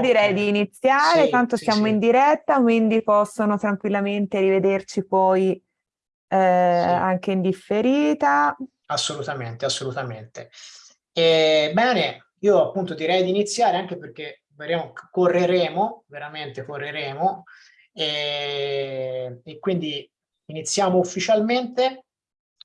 Direi di iniziare, sì, tanto sì, siamo sì. in diretta, quindi possono tranquillamente rivederci poi eh, anche in differita. Assolutamente, assolutamente. E, bene, io appunto direi di iniziare anche perché correremo, veramente correremo, e, e quindi iniziamo ufficialmente.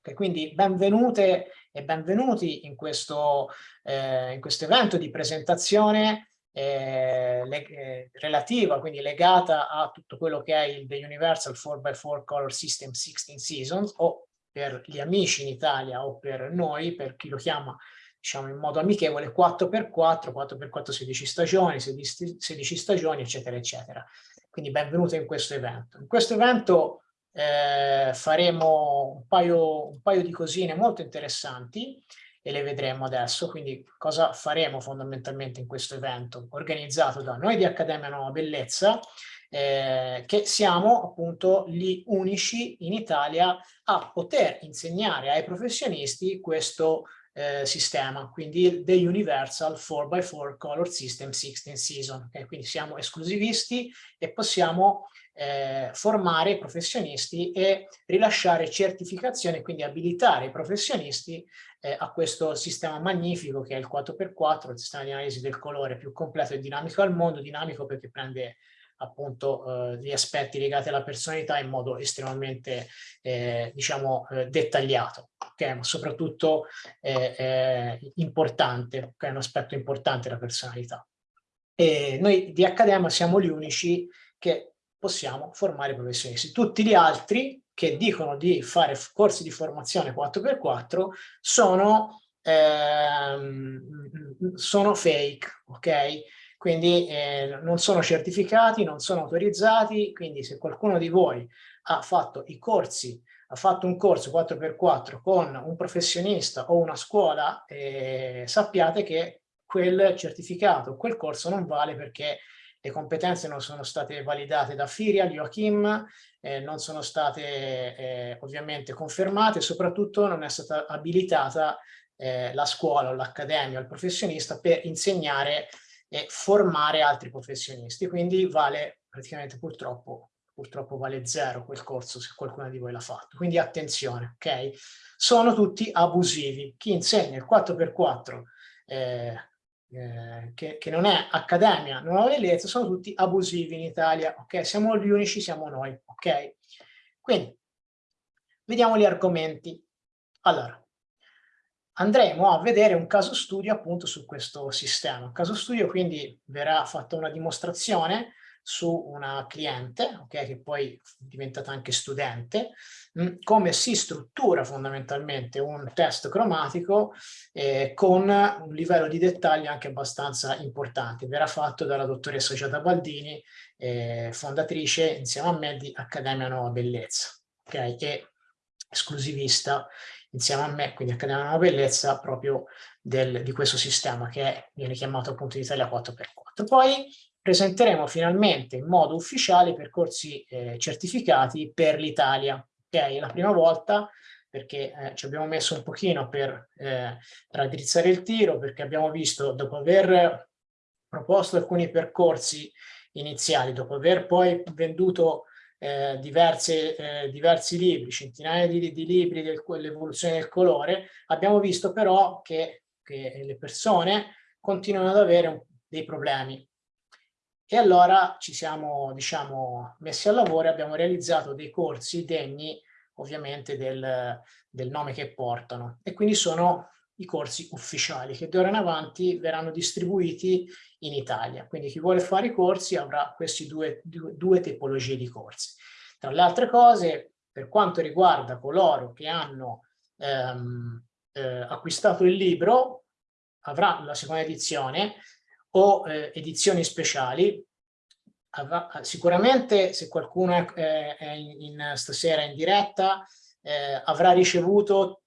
E quindi benvenute e benvenuti in questo, eh, in questo evento di presentazione eh, eh, relativa, quindi legata a tutto quello che è il The Universal 4x4 Color System 16 Seasons, o per gli amici in Italia o per noi, per chi lo chiama diciamo in modo amichevole, 4x4, 4x4 16 stagioni, 16, 16 stagioni, eccetera, eccetera. Quindi benvenuto in questo evento. In questo evento eh, faremo un paio, un paio di cosine molto interessanti e le vedremo adesso. Quindi cosa faremo fondamentalmente in questo evento organizzato da noi di Accademia Nuova Bellezza, eh, che siamo appunto gli unici in Italia a poter insegnare ai professionisti questo eh, sistema, quindi The Universal 4x4 Color System 16 Season. Okay? Quindi siamo esclusivisti e possiamo eh, formare i professionisti e rilasciare certificazioni, quindi abilitare i professionisti eh, a questo sistema magnifico che è il 4x4, il sistema di analisi del colore più completo e dinamico al mondo, dinamico perché prende appunto eh, gli aspetti legati alla personalità in modo estremamente eh, diciamo eh, dettagliato okay? ma soprattutto importante che è un aspetto importante della personalità. E noi di Accademia siamo gli unici che possiamo formare professionisti. Tutti gli altri che dicono di fare corsi di formazione 4x4 sono ehm, sono fake ok quindi eh, non sono certificati, non sono autorizzati, quindi se qualcuno di voi ha fatto i corsi, ha fatto un corso 4x4 con un professionista o una scuola, eh, sappiate che quel certificato, quel corso non vale perché le competenze non sono state validate da Firia, Joachim, eh, non sono state eh, ovviamente confermate, soprattutto non è stata abilitata eh, la scuola o l'accademia, il professionista per insegnare e formare altri professionisti. Quindi vale praticamente purtroppo, purtroppo vale zero quel corso se qualcuno di voi l'ha fatto. Quindi attenzione, ok? Sono tutti abusivi. Chi insegna il 4x4 eh, eh, che, che, non è accademia, non ha bellezza, sono tutti abusivi in Italia, ok? Siamo gli unici, siamo noi, ok? Quindi, vediamo gli argomenti. Allora, andremo a vedere un caso studio appunto su questo sistema. Un caso studio quindi verrà fatta una dimostrazione su una cliente, okay, che poi è diventata anche studente, mh, mm, come si struttura fondamentalmente un test cromatico eh, con un livello di dettaglio anche abbastanza importante. Verrà fatto dalla dottoressa Giada Baldini, eh, fondatrice insieme a me di Accademia Nuova Bellezza, okay, e esclusivista insieme a me, quindi Accademia Nuova Bellezza, proprio del, di questo sistema che viene chiamato appunto in Italia 4x4. Poi presenteremo finalmente in modo ufficiale i percorsi eh, certificati per l'Italia, che è la prima volta perché eh, ci abbiamo messo un pochino per eh, raddrizzare il tiro, perché abbiamo visto, dopo aver proposto alcuni percorsi iniziali, dopo aver poi venduto eh, diverse, eh, diversi libri, centinaia di, di libri dell'evoluzione del colore, abbiamo visto però che, che le persone continuano ad avere dei problemi. E allora ci siamo diciamo, messi al lavoro e abbiamo realizzato dei corsi degni ovviamente del, del nome che portano. E quindi sono i corsi ufficiali che d'ora in avanti verranno distribuiti in Italia. Quindi chi vuole fare i corsi avrà queste due, due, due tipologie di corsi. Tra le altre cose, per quanto riguarda coloro che hanno ehm, eh, acquistato il libro, avrà la seconda edizione o eh, edizioni speciali. Avrà, sicuramente se qualcuno è, è in, in, stasera in diretta eh, avrà ricevuto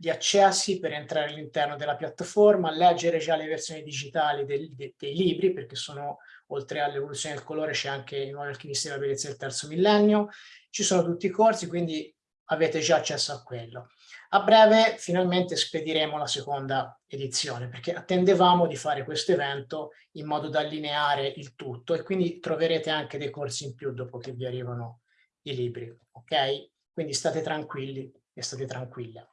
gli accessi per entrare all'interno della piattaforma, leggere già le versioni digitali del, de, dei libri, perché sono, oltre all'evoluzione del colore, c'è anche i nuovi alchimisti della bellezza del terzo millennio, ci sono tutti i corsi, quindi avete già accesso a quello. A breve finalmente spediremo la seconda edizione perché attendevamo di fare questo evento in modo da allineare il tutto e quindi troverete anche dei corsi in più dopo che vi arrivano i libri, ok? Quindi state tranquilli e state tranquille.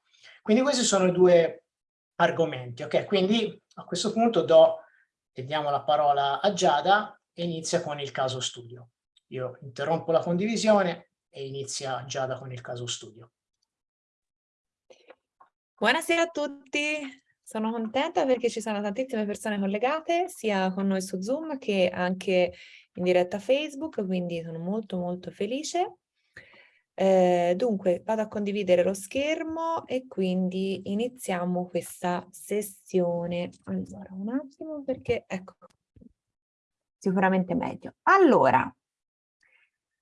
Quindi questi sono i due argomenti, ok? Quindi a questo punto do diamo la parola a Giada e inizia con il caso studio. Io interrompo la condivisione e inizia Giada con il caso studio. Buonasera a tutti, sono contenta perché ci sono tantissime persone collegate sia con noi su Zoom che anche in diretta Facebook, quindi sono molto molto felice. Eh, dunque vado a condividere lo schermo e quindi iniziamo questa sessione. Allora, un attimo perché ecco, sicuramente meglio. Allora,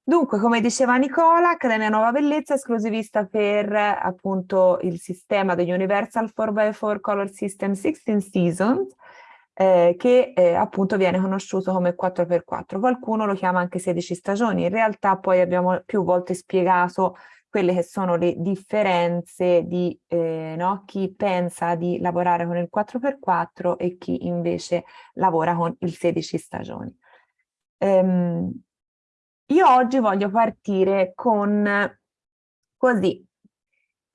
Dunque, come diceva Nicola, Accademia Nuova Bellezza è esclusivista per appunto il sistema degli Universal 4x4 Color System 16 Seasons, eh, che eh, appunto viene conosciuto come 4x4. Qualcuno lo chiama anche 16 stagioni. In realtà poi abbiamo più volte spiegato quelle che sono le differenze di eh, no? chi pensa di lavorare con il 4x4 e chi invece lavora con il 16 stagioni. Um, io oggi voglio partire con così,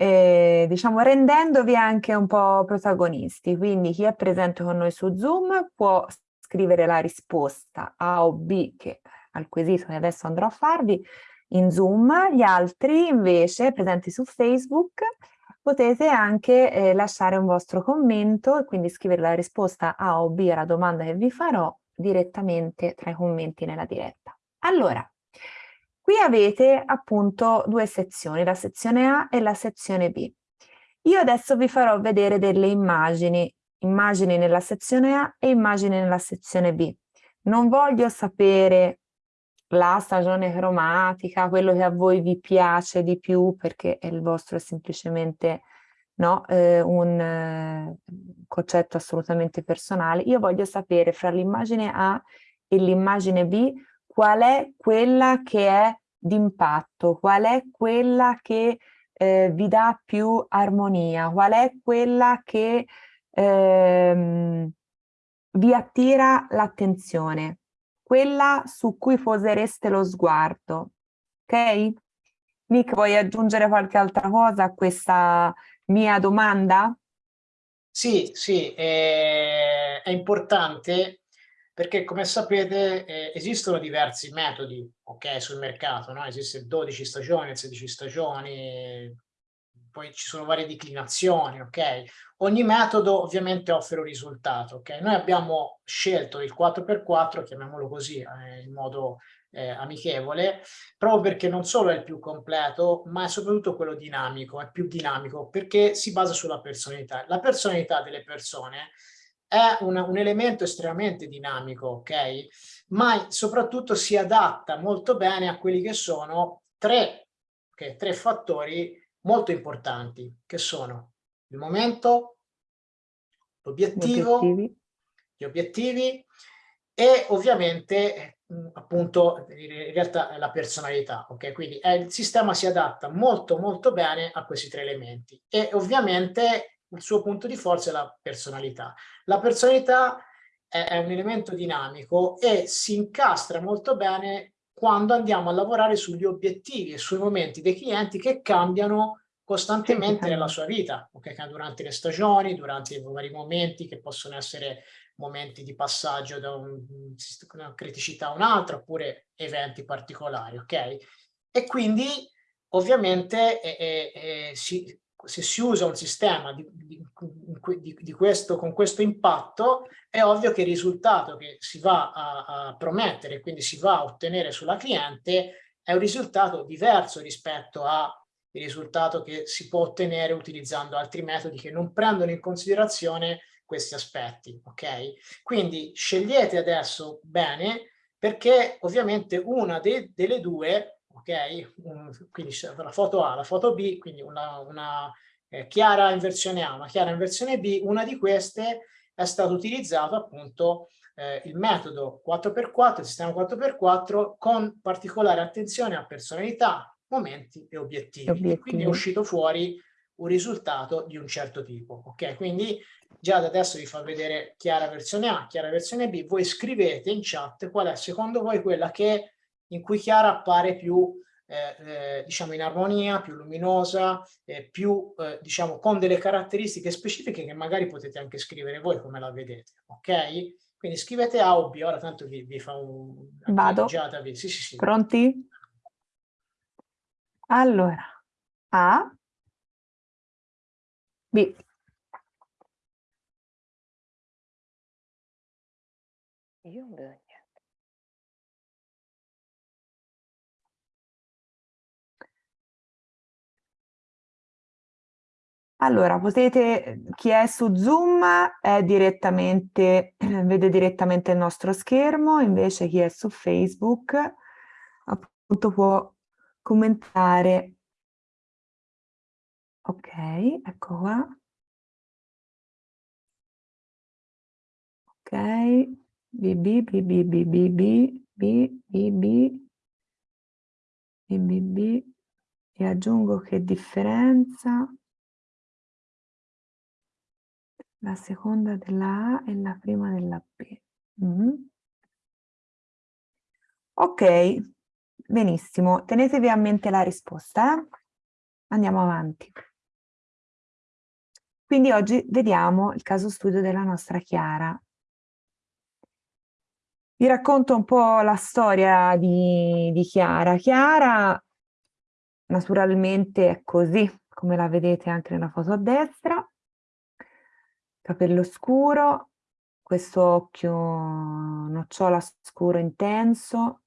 eh, diciamo rendendovi anche un po' protagonisti, quindi chi è presente con noi su Zoom può scrivere la risposta A o B che, al quesito che adesso andrò a farvi in Zoom, gli altri invece presenti su Facebook potete anche eh, lasciare un vostro commento e quindi scrivere la risposta A o B alla domanda che vi farò direttamente tra i commenti nella diretta. Allora, Qui avete appunto due sezioni, la sezione A e la sezione B. Io adesso vi farò vedere delle immagini, immagini nella sezione A e immagini nella sezione B. Non voglio sapere la stagione cromatica, quello che a voi vi piace di più perché il vostro è semplicemente no, eh, un eh, concetto assolutamente personale. Io voglio sapere fra l'immagine A e l'immagine B qual è quella che è d'impatto, qual è quella che eh, vi dà più armonia, qual è quella che ehm, vi attira l'attenzione, quella su cui posereste lo sguardo, ok? Nick, vuoi aggiungere qualche altra cosa a questa mia domanda? Sì, sì, è, è importante perché come sapete eh, esistono diversi metodi okay, sul mercato, no? esiste 12 stagioni, 16 stagioni, poi ci sono varie declinazioni, ok? Ogni metodo ovviamente offre un risultato, ok? Noi abbiamo scelto il 4x4, chiamiamolo così, eh, in modo eh, amichevole, proprio perché non solo è il più completo, ma è soprattutto quello dinamico, è più dinamico, perché si basa sulla personalità. La personalità delle persone è un, un, elemento estremamente dinamico, ok? Ma soprattutto si adatta molto bene a quelli che sono tre, okay, tre fattori molto importanti, che sono il momento, l'obiettivo, gli obiettivi e ovviamente appunto in realtà la personalità, ok? Quindi è, il sistema si adatta molto molto bene a questi tre elementi e ovviamente il suo punto di forza è la personalità. La personalità è, è un elemento dinamico e si incastra molto bene quando andiamo a lavorare sugli obiettivi e sui momenti dei clienti che cambiano costantemente nella sua vita, okay? durante le stagioni, durante i vari momenti che possono essere momenti di passaggio da un, una criticità a un'altra oppure eventi particolari, ok? E quindi ovviamente eh, eh, si, se si usa un sistema di, di, di, questo, con questo impatto, è ovvio che il risultato che si va a, a promettere, quindi si va a ottenere sulla cliente, è un risultato diverso rispetto al risultato che si può ottenere utilizzando altri metodi che non prendono in considerazione questi aspetti, ok? Quindi scegliete adesso bene perché ovviamente una de, delle due ok? Quindi la foto A, la foto B, quindi una, una eh, chiara in versione A, una chiara in versione B, una di queste è stato utilizzato appunto eh, il metodo 4x4, il sistema 4x4 con particolare attenzione a personalità, momenti e obiettivi. obiettivi. E quindi è uscito fuori un risultato di un certo tipo. Ok, quindi già da adesso vi fa vedere chiara versione A, chiara versione B, voi scrivete in chat qual è secondo voi quella che in cui chiara appare più eh, eh, diciamo in armonia, più luminosa, eh, più eh, diciamo con delle caratteristiche specifiche che magari potete anche scrivere voi come la vedete, ok? Quindi scrivete A o B, ora tanto vi, vi fa un... Vado. Sì, sì, sì. Pronti? Allora, A, B. Io Allora, potete, chi è su Zoom è direttamente, vede direttamente il nostro schermo, invece chi è su Facebook appunto può commentare. Ok, ecco qua. Ok, BB, BB, BB, BB, BB, BB, e aggiungo che differenza la seconda della A e la prima della B. Mm. Ok, benissimo. Tenetevi a mente la risposta. Eh? Andiamo avanti. Quindi oggi vediamo il caso studio della nostra Chiara. Vi racconto un po' la storia di, di Chiara. Chiara naturalmente è così, come la vedete anche nella foto a destra capello scuro, questo occhio nocciola scuro intenso,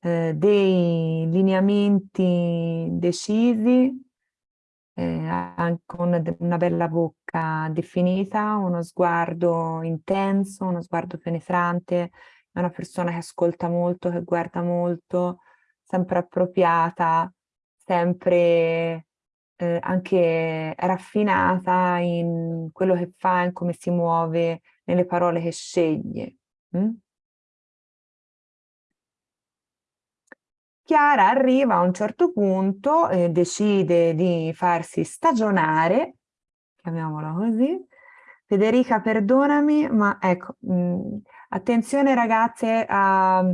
eh, dei lineamenti decisi, eh, con una bella bocca definita, uno sguardo intenso, uno sguardo penetrante, è una persona che ascolta molto, che guarda molto, sempre appropriata, sempre eh, anche raffinata in quello che fa, in come si muove, nelle parole che sceglie. Mm? Chiara arriva a un certo punto e decide di farsi stagionare, chiamiamola così. Federica, perdonami, ma ecco, mh, mm, attenzione ragazze a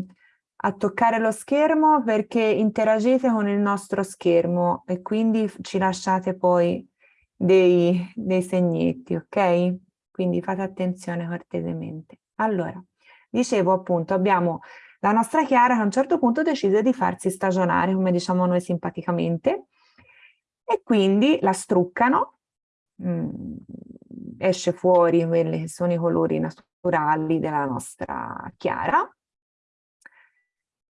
a toccare lo schermo perché interagite con il nostro schermo e quindi ci lasciate poi dei, dei segnetti, ok? Quindi fate attenzione cortesemente. Allora, dicevo appunto, abbiamo la nostra Chiara che a un certo punto decide di farsi stagionare, come diciamo noi simpaticamente, e quindi la struccano, mm, esce fuori quelli che sono i colori naturali della nostra Chiara,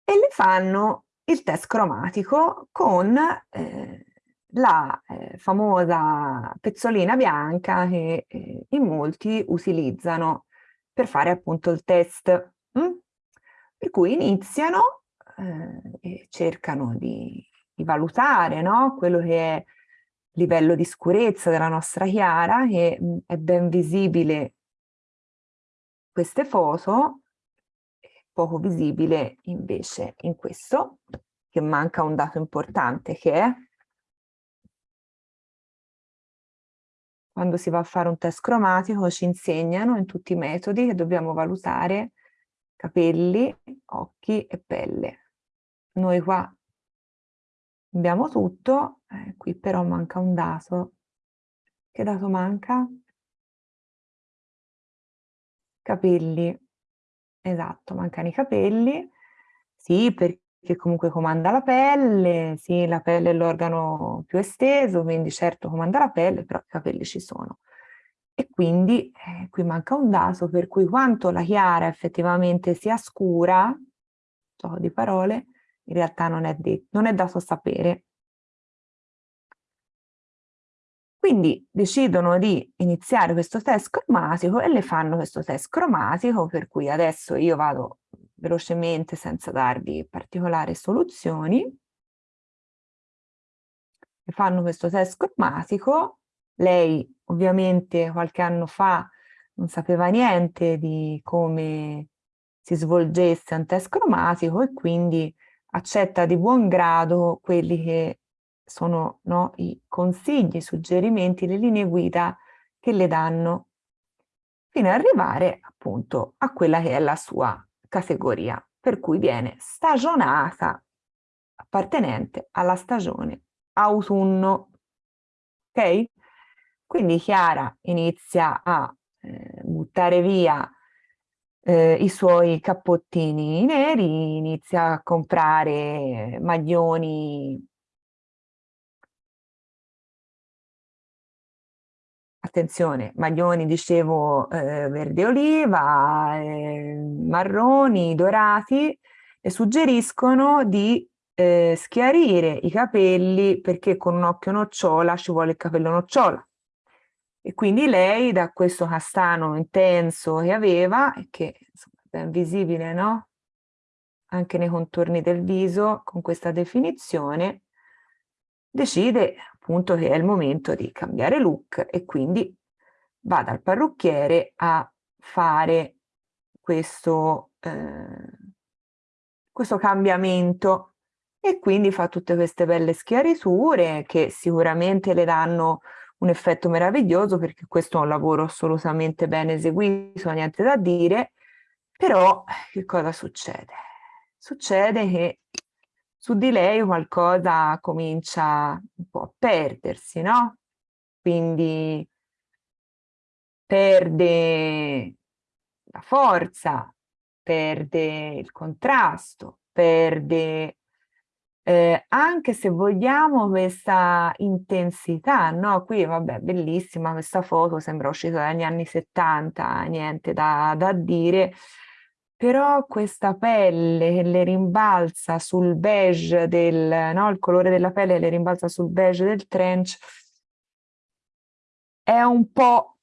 e le fanno il test cromatico con eh, la eh, famosa pezzolina bianca che eh, in molti utilizzano per fare appunto il test. Mm? Per cui iniziano eh, e cercano di, di valutare no? quello che è il livello di scurezza della nostra chiara, che mh, mm, è ben visibile queste foto, poco visibile invece in questo, che manca un dato importante che è quando si va a fare un test cromatico ci insegnano in tutti i metodi che dobbiamo valutare capelli, occhi e pelle. Noi qua abbiamo tutto, eh, qui però manca un dato. Che dato manca? Capelli. Esatto, mancano i capelli, sì, perché comunque comanda la pelle, sì, la pelle è l'organo più esteso, quindi certo comanda la pelle, però i capelli ci sono. E quindi eh, qui manca un dato per cui quanto la chiara effettivamente sia scura, gioco di parole, in realtà non è, non è dato sapere. Quindi decidono di iniziare questo test cromatico e le fanno questo test cromatico, per cui adesso io vado velocemente senza darvi particolari soluzioni. E fanno questo test cromatico. Lei ovviamente qualche anno fa non sapeva niente di come si svolgesse un test cromatico e quindi accetta di buon grado quelli che sono no, i consigli, i suggerimenti, le linee guida che le danno fino ad arrivare appunto a quella che è la sua categoria, per cui viene stagionata appartenente alla stagione autunno. Ok? Quindi Chiara inizia a eh, buttare via eh, i suoi cappottini neri, inizia a comprare maglioni attenzione, maglioni, dicevo, eh, verde oliva, eh, marroni, dorati, e suggeriscono di eh, schiarire i capelli perché con un occhio nocciola ci vuole il capello nocciola. E quindi lei da questo castano intenso che aveva, che insomma, è ben visibile, no? Anche nei contorni del viso, con questa definizione, decide appunto che è il momento di cambiare look e quindi va dal parrucchiere a fare questo, eh, questo cambiamento e quindi fa tutte queste belle schiariture che sicuramente le danno un effetto meraviglioso perché questo è un lavoro assolutamente ben eseguito, niente da dire, però che cosa succede? Succede che su di lei qualcosa comincia un po' a perdersi, no? Quindi perde la forza, perde il contrasto, perde eh, anche se vogliamo questa intensità, no? Qui vabbè, bellissima questa foto, sembra uscita dagli anni 70, niente da, da dire, però questa pelle che le rimbalza sul beige del, no? Il colore della pelle le rimbalza sul beige del trench è un po',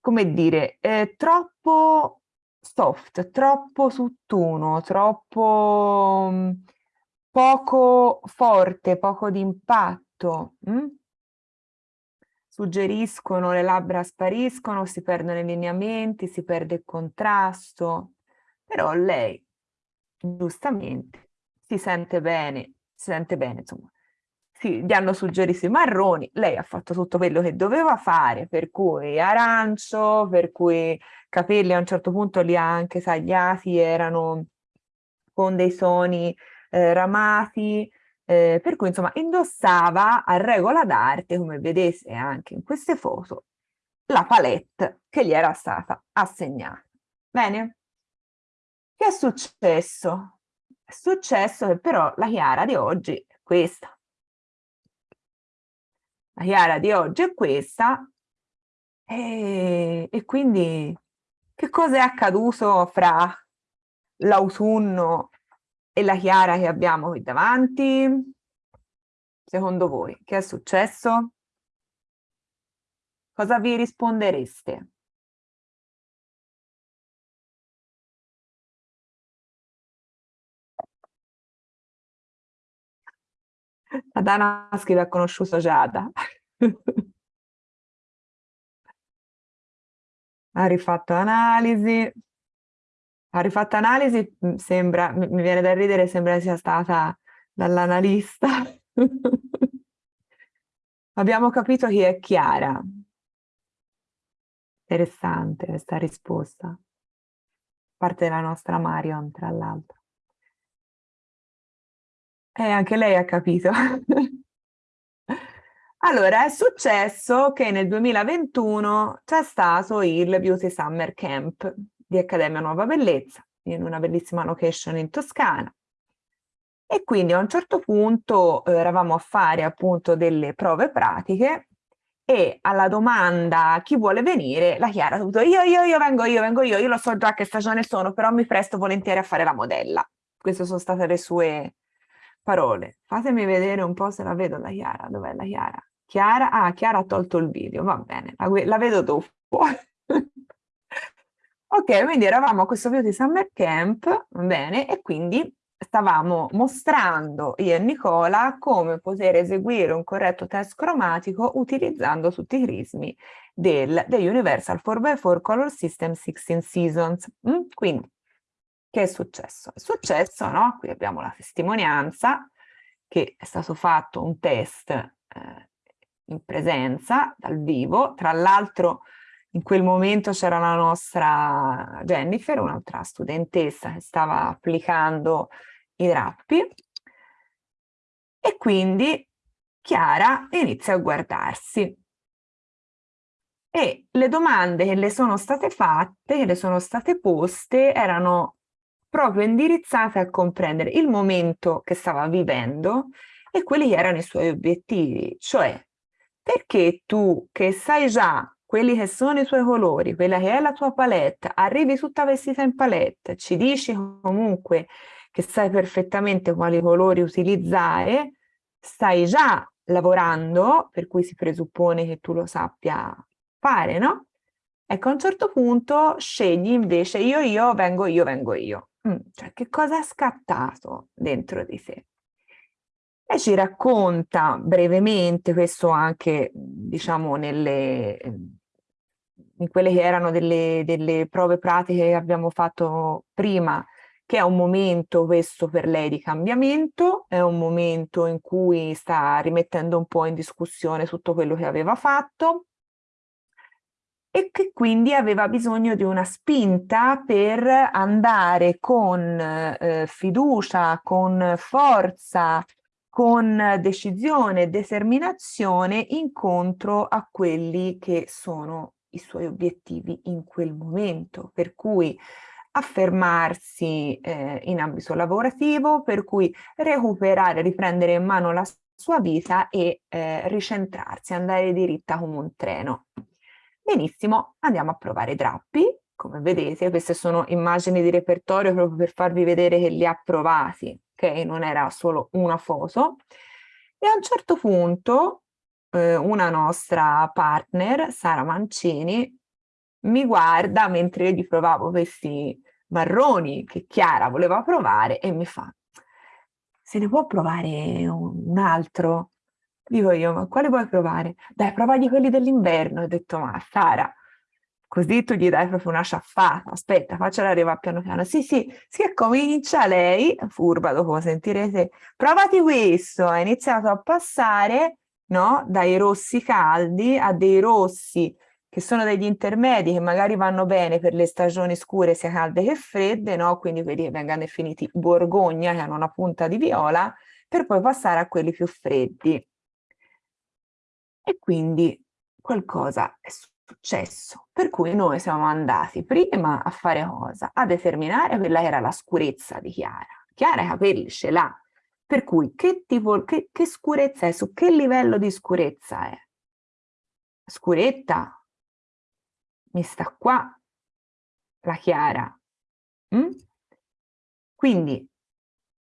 come dire, è troppo soft, troppo tutt'uno, troppo mm, poco forte, poco d'impatto. Mm? Suggeriscono, le labbra spariscono, si perdono i lineamenti, si perde il contrasto, però lei giustamente si sente bene, si sente bene, insomma. Sì, gli hanno suggerito i marroni, lei ha fatto tutto quello che doveva fare, per cui arancio, per cui capelli a un certo punto li ha anche tagliati, erano con dei soni eh, ramati, eh, per cui insomma indossava a regola d'arte, come vedete anche in queste foto, la palette che gli era stata assegnata. Bene? Che è successo? È successo che però la Chiara di oggi è questa. La Chiara di oggi è questa e, e quindi che cosa è accaduto fra l'autunno e la Chiara che abbiamo qui davanti? Secondo voi, che è successo? Cosa vi rispondereste? Adana scrive ha conosciuto Giada. ha rifatto analisi ha rifatto analisi, mm, sembra, mi viene da ridere, sembra sia stata dall'analista. Abbiamo capito chi è Chiara. Interessante questa risposta. Parte della nostra Marion, tra l'altro. E anche lei ha capito. allora, è successo che nel 2021 c'è stato il Beauty Summer Camp di Accademia Nuova Bellezza, in una bellissima location in Toscana. E quindi a un certo punto eh, eravamo a fare appunto delle prove pratiche e alla domanda chi vuole venire, la Chiara ha detto io, io, io vengo, io vengo io, io lo so già che stagione sono, però mi presto volentieri a fare la modella. Queste sono state le sue parole. Fatemi vedere un po' se la vedo la Chiara, dov'è la Chiara? Chiara, ah, Chiara ha tolto il video, va bene, la, la vedo dopo. Ok, quindi eravamo a questo Beauty Summer Camp, bene, e quindi stavamo mostrando io e Nicola come poter eseguire un corretto test cromatico utilizzando tutti i crismi del, del Universal 4x4 Color System 16 Seasons. Mm? Quindi che è successo? È successo, no? Qui abbiamo la testimonianza che è stato fatto un test eh, in presenza, dal vivo, tra l'altro in quel momento c'era la nostra Jennifer, un'altra studentessa che stava applicando i drappi. E quindi Chiara inizia a guardarsi. E le domande che le sono state fatte, che le sono state poste, erano proprio indirizzate a comprendere il momento che stava vivendo e quelli che erano i suoi obiettivi, cioè perché tu che sai già quelli che sono i tuoi colori, quella che è la tua palette, arrivi tutta vestita in palette, ci dici comunque che sai perfettamente quali colori utilizzare, stai già lavorando, per cui si presuppone che tu lo sappia fare, no? Ecco, a un certo punto scegli invece io, io, vengo io, vengo io. Mm, cioè, che cosa è scattato dentro di sé? E ci racconta brevemente, questo anche, diciamo, nelle, in quelle che erano delle, delle prove pratiche che abbiamo fatto prima, che è un momento questo per lei di cambiamento, è un momento in cui sta rimettendo un po' in discussione tutto quello che aveva fatto, e che quindi aveva bisogno di una spinta per andare con eh, fiducia, con forza, con decisione e determinazione incontro a quelli che sono i suoi obiettivi in quel momento, per cui affermarsi eh, in ambito lavorativo, per cui recuperare, riprendere in mano la sua vita e eh, ricentrarsi, andare diritta come un treno. Benissimo, andiamo a provare drappi. Come vedete, queste sono immagini di repertorio proprio per farvi vedere che li ha provati, ok? Non era solo una foto. E a un certo punto eh, una nostra partner, Sara Mancini, mi guarda mentre io gli provavo questi marroni che Chiara voleva provare e mi fa se ne può provare un altro? Dico io, ma quale vuoi provare? Dai, provagli quelli dell'inverno. Ho detto, ma Sara, così tu gli dai proprio una sciaffata. Aspetta, faccela arrivare piano piano. Sì, sì, si comincia lei, furba, dopo sentirete, provati questo. Ha iniziato a passare, no? Dai rossi caldi a dei rossi che sono degli intermedi che magari vanno bene per le stagioni scure sia calde che fredde, no? Quindi quelli che vengono definiti borgogna, che hanno una punta di viola, per poi passare a quelli più freddi e quindi qualcosa è successo. Per cui noi siamo andati prima a fare cosa? A determinare quella che era la scurezza di Chiara. Chiara i capelli ce l'ha, per cui che tipo, che, che scurezza è? Su che livello di scurezza è? Scuretta? Mi sta qua la Chiara. Mm? Quindi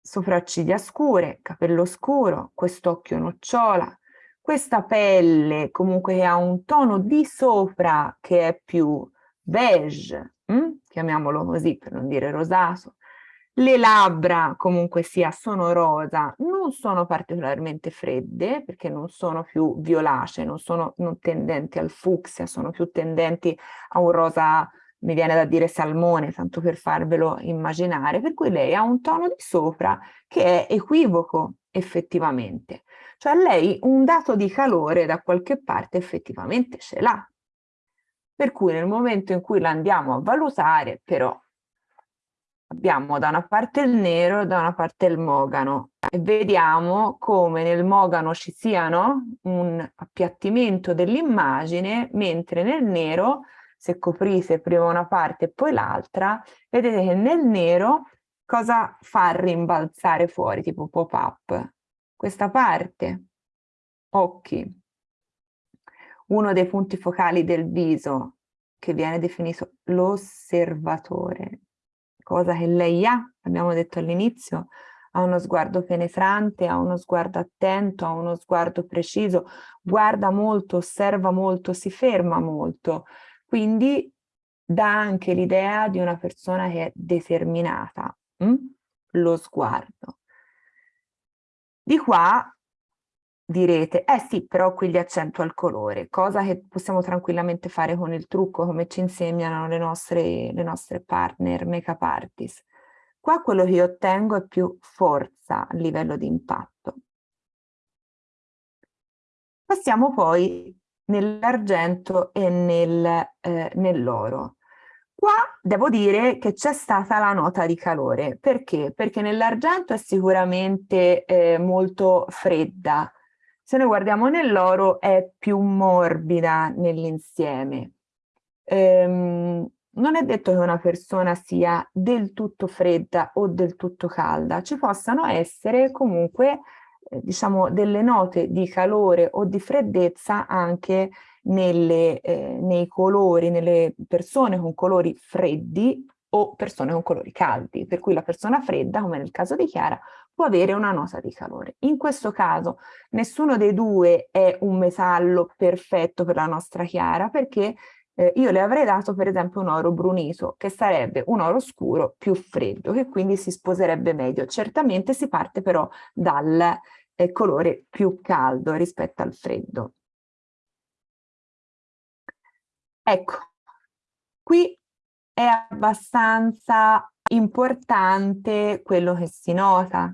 sopracciglia scure, capello scuro, quest'occhio nocciola, questa pelle comunque che ha un tono di sopra che è più beige, hm? chiamiamolo così per non dire rosato, le labbra comunque sia sono rosa, non sono particolarmente fredde perché non sono più violacee, non sono non tendenti al fucsia, sono più tendenti a un rosa, mi viene da dire salmone, tanto per farvelo immaginare, per cui lei ha un tono di sopra che è equivoco effettivamente. Cioè lei un dato di calore da qualche parte effettivamente ce l'ha. Per cui nel momento in cui la andiamo a valutare, però, abbiamo da una parte il nero e da una parte il mogano e vediamo come nel mogano ci siano un appiattimento dell'immagine, mentre nel nero, se coprite prima una parte e poi l'altra, vedete che nel nero cosa fa rimbalzare fuori, tipo pop-up? questa parte, occhi, uno dei punti focali del viso che viene definito l'osservatore, cosa che lei ha, abbiamo detto all'inizio, ha uno sguardo penetrante, ha uno sguardo attento, ha uno sguardo preciso, guarda molto, osserva molto, si ferma molto, quindi dà anche l'idea di una persona che è determinata, hm? lo sguardo. Di qua direte, eh sì, però qui gli accento al colore, cosa che possiamo tranquillamente fare con il trucco, come ci insegnano le nostre, le nostre partner make-up artist. Qua quello che io ottengo è più forza a livello di impatto. Passiamo poi nell'argento e nel, eh, nell'oro. Qua devo dire che c'è stata la nota di calore. Perché? Perché nell'argento è sicuramente eh, molto fredda. Se noi guardiamo nell'oro è più morbida nell'insieme. Ehm, non è detto che una persona sia del tutto fredda o del tutto calda, ci possano essere comunque eh, diciamo delle note di calore o di freddezza anche nelle, eh, nei colori, nelle persone con colori freddi o persone con colori caldi, per cui la persona fredda, come nel caso di Chiara, può avere una nota di calore. In questo caso nessuno dei due è un metallo perfetto per la nostra Chiara perché eh, io le avrei dato per esempio un oro brunito, che sarebbe un oro scuro più freddo, che quindi si sposerebbe meglio. Certamente si parte però dal eh, colore più caldo rispetto al freddo. Ecco, qui è abbastanza importante quello che si nota.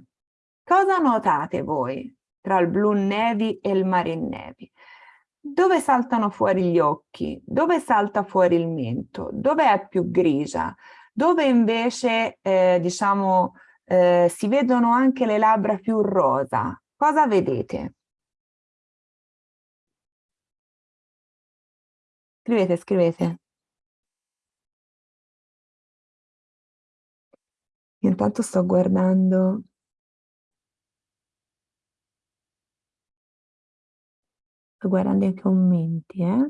Cosa notate voi tra il blue navy e il marine navy? dove saltano fuori gli occhi, dove salta fuori il mento, dove è più grigia, dove invece eh, diciamo eh, si vedono anche le labbra più rosa. Cosa vedete? Scrivete, scrivete. Intanto sto guardando Sto guardando i commenti, eh.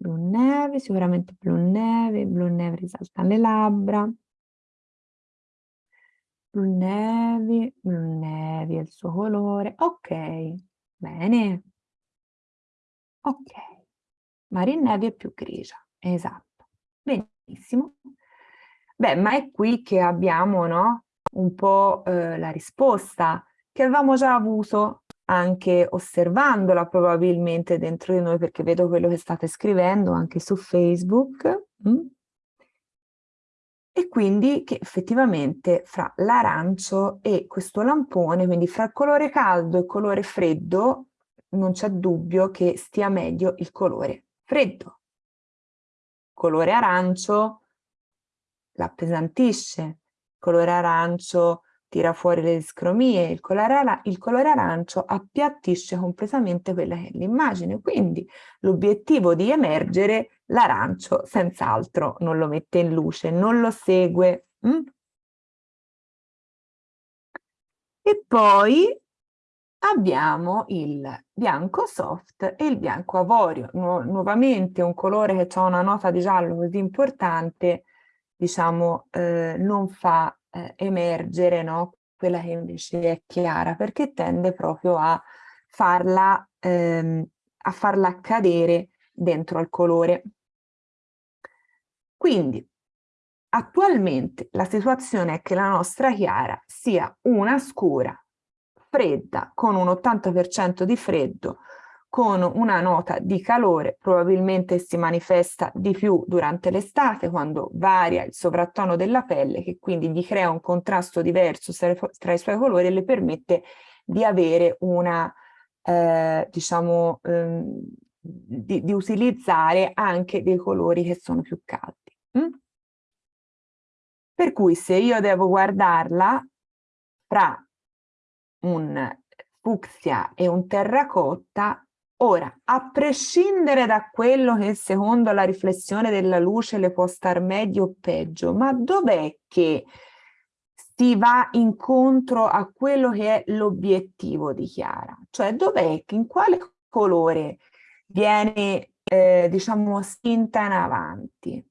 Blu neve, sicuramente blu neve, blu neve risalta le labbra. Blu neve, blu neve è il suo colore. Ok, bene. Ok. Marine neve è più grigia, esatto. Benissimo. Beh, ma è qui che abbiamo, no? Un po' eh, la risposta che avevamo già avuto anche osservandola probabilmente dentro di noi perché vedo quello che state scrivendo anche su Facebook mm? e quindi che effettivamente fra l'arancio e questo lampone, quindi fra il colore caldo e il colore freddo, non c'è dubbio che stia meglio il colore freddo. Colore arancio l'appesantisce, colore arancio tira fuori le discromie, il colore, il colore arancio appiattisce completamente quella che è l'immagine, quindi l'obiettivo di emergere l'arancio senz'altro non lo mette in luce, non lo segue. Mm? E poi abbiamo il bianco soft e il bianco avorio, nu nuovamente un colore che ha una nota di giallo così importante, diciamo, eh, non fa eh, emergere no? quella che invece è chiara, perché tende proprio a farla, ehm, a farla cadere dentro al colore. Quindi, attualmente la situazione è che la nostra chiara sia una scura, fredda, con un 80% di freddo, con una nota di calore, probabilmente si manifesta di più durante l'estate quando varia il sovrattono della pelle che quindi gli crea un contrasto diverso tra i suoi colori e le permette di avere una, eh, diciamo, ehm, di, di, utilizzare anche dei colori che sono più caldi. Mm? Per cui se io devo guardarla fra un fucsia e un terracotta, Ora, a prescindere da quello che secondo la riflessione della luce le può star meglio o peggio, ma dov'è che si va incontro a quello che è l'obiettivo di Chiara? Cioè dov'è, in quale colore viene, eh, diciamo, spinta in avanti?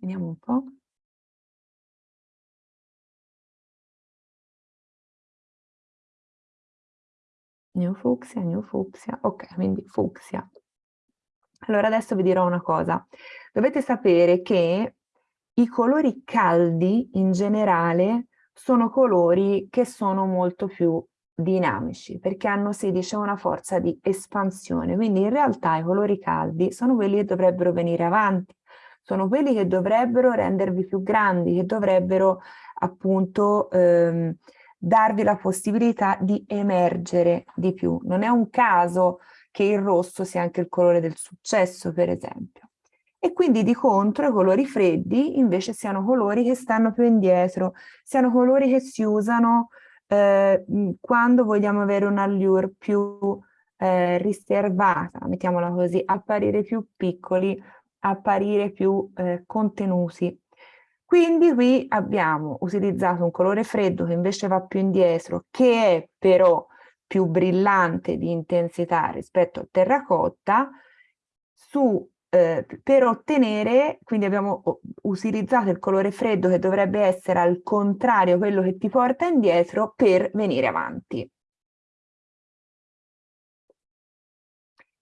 Vediamo un po'. Neofucsia, neofucsia, ok, quindi fucsia. Allora adesso vi dirò una cosa. Dovete sapere che i colori caldi in generale sono colori che sono molto più dinamici perché hanno 16 una forza di espansione, quindi in realtà i colori caldi sono quelli che dovrebbero venire avanti, sono quelli che dovrebbero rendervi più grandi, che dovrebbero appunto ehm, darvi la possibilità di emergere di più. Non è un caso che il rosso sia anche il colore del successo, per esempio. E quindi di contro i colori freddi invece siano colori che stanno più indietro, siano colori che si usano eh, quando vogliamo avere un allure più eh, riservata, mettiamola così, apparire più piccoli, apparire più eh, contenuti. Quindi qui abbiamo utilizzato un colore freddo che invece va più indietro, che è però più brillante di intensità rispetto al terracotta, su eh, per ottenere, quindi abbiamo utilizzato il colore freddo che dovrebbe essere al contrario quello che ti porta indietro per venire avanti.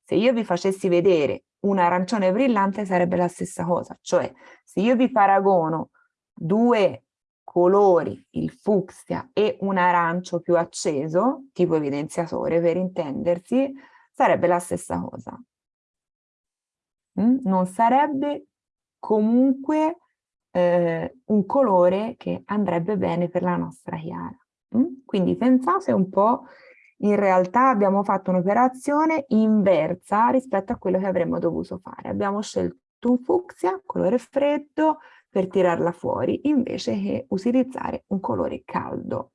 Se io vi facessi vedere un arancione brillante sarebbe la stessa cosa, cioè se io vi paragono due colori, il fucsia e un arancio più acceso, tipo evidenziatore per intendersi, sarebbe la stessa cosa. Mm? non sarebbe comunque eh, un colore che andrebbe bene per la nostra chiara. Mm? Quindi pensate un po', in realtà abbiamo fatto un'operazione inversa rispetto a quello che avremmo dovuto fare. Abbiamo scelto un fucsia, colore freddo, per tirarla fuori, invece che utilizzare un colore caldo.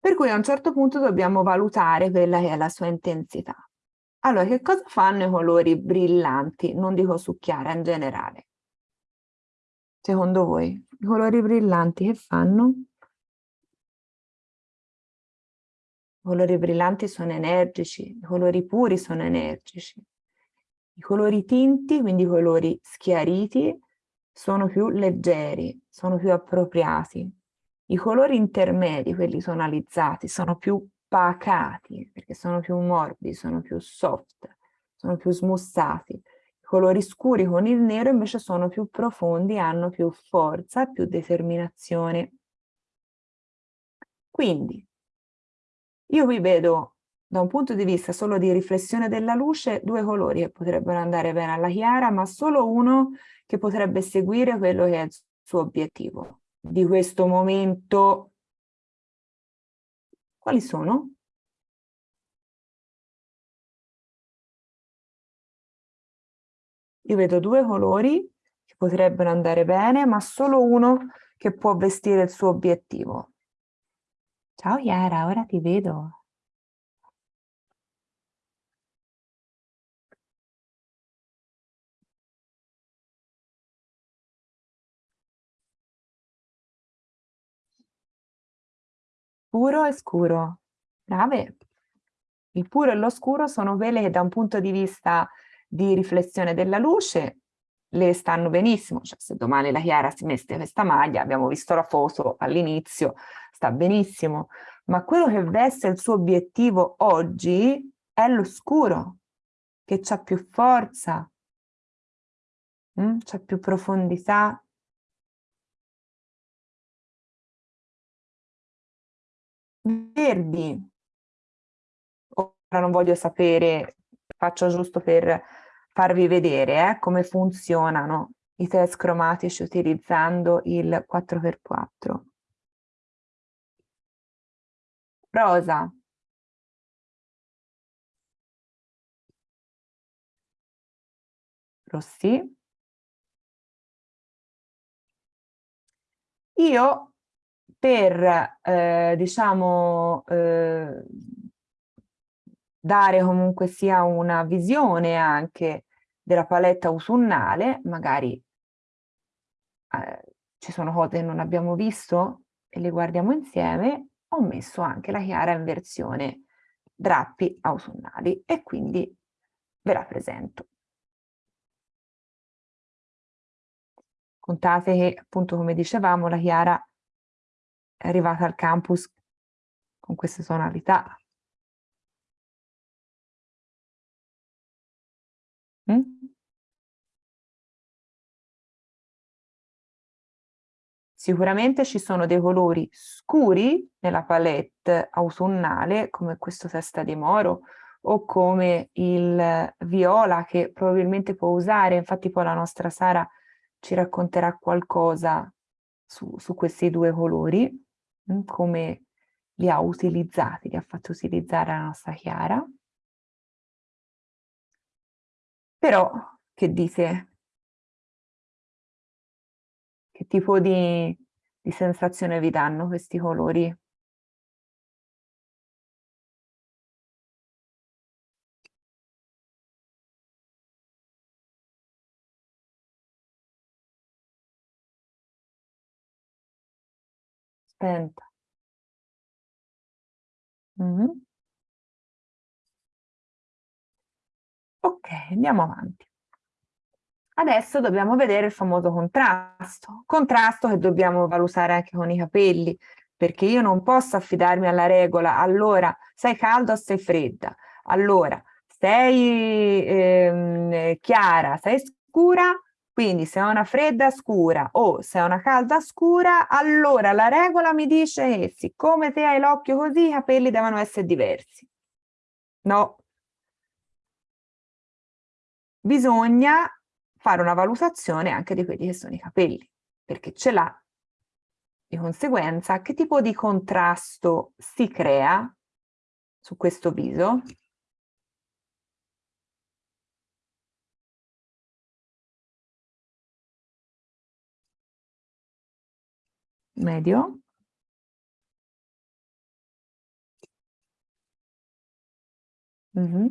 Per cui a un certo punto dobbiamo valutare quella che è la sua intensità. Allora, che cosa fanno i colori brillanti? Non dico su chiara, in generale. Secondo voi, i colori brillanti che fanno? I colori brillanti sono energici, i colori puri sono energici. I colori tinti, quindi i colori schiariti, sono più leggeri, sono più appropriati. I colori intermedi, quelli tonalizzati, sono più pacati, perché sono più morbidi, sono più soft, sono più smussati. I colori scuri con il nero invece sono più profondi, hanno più forza, più determinazione. Quindi, io qui vedo da un punto di vista solo di riflessione della luce due colori che potrebbero andare bene alla chiara, ma solo uno che potrebbe seguire quello che è il suo obiettivo di questo momento quali sono? Io vedo due colori che potrebbero andare bene, ma solo uno che può vestire il suo obiettivo. Ciao Chiara, ora ti vedo. Puro e scuro. Brave. Il puro e lo scuro sono quelle che da un punto di vista di riflessione della luce le stanno benissimo, cioè se domani la Chiara si mette questa maglia, abbiamo visto la foto all'inizio, sta benissimo, ma quello che veste il suo obiettivo oggi è lo scuro, che ha più forza, mm? c'ha più profondità, verdi. Ora non voglio sapere, faccio giusto per farvi vedere eh, come funzionano i test cromatici utilizzando il 4x4. Rosa. Rossi. Io per, eh, diciamo, eh, dare comunque sia una visione anche della paletta autunnale, magari eh, ci sono cose che non abbiamo visto e le guardiamo insieme, ho messo anche la chiara in versione drappi autunnali e quindi ve la presento. Contate che appunto come dicevamo la chiara è arrivata al campus con queste tonalità. Mm? Sicuramente ci sono dei colori scuri nella palette autunnale, come questo testa di moro, o come il viola che probabilmente può usare, infatti poi la nostra Sara ci racconterà qualcosa su, su questi due colori, come li ha utilizzati, li ha fatti utilizzare la nostra Chiara. Però, che dite? Che tipo di, di sensazione vi danno questi colori? Spenta. Mm -hmm. Ok, andiamo avanti. Adesso dobbiamo vedere il famoso contrasto. Contrasto che dobbiamo valutare anche con i capelli, perché io non posso affidarmi alla regola, allora sei calda o sei fredda, allora sei ehm, chiara, sei scura, quindi se è una fredda scura o se è una calda scura, allora la regola mi dice che siccome te hai l'occhio così, i capelli devono essere diversi. No. Bisogna fare una valutazione anche di quelli che sono i capelli, perché ce l'ha. Di conseguenza, che tipo di contrasto si crea su questo viso? Medio. Mm -hmm.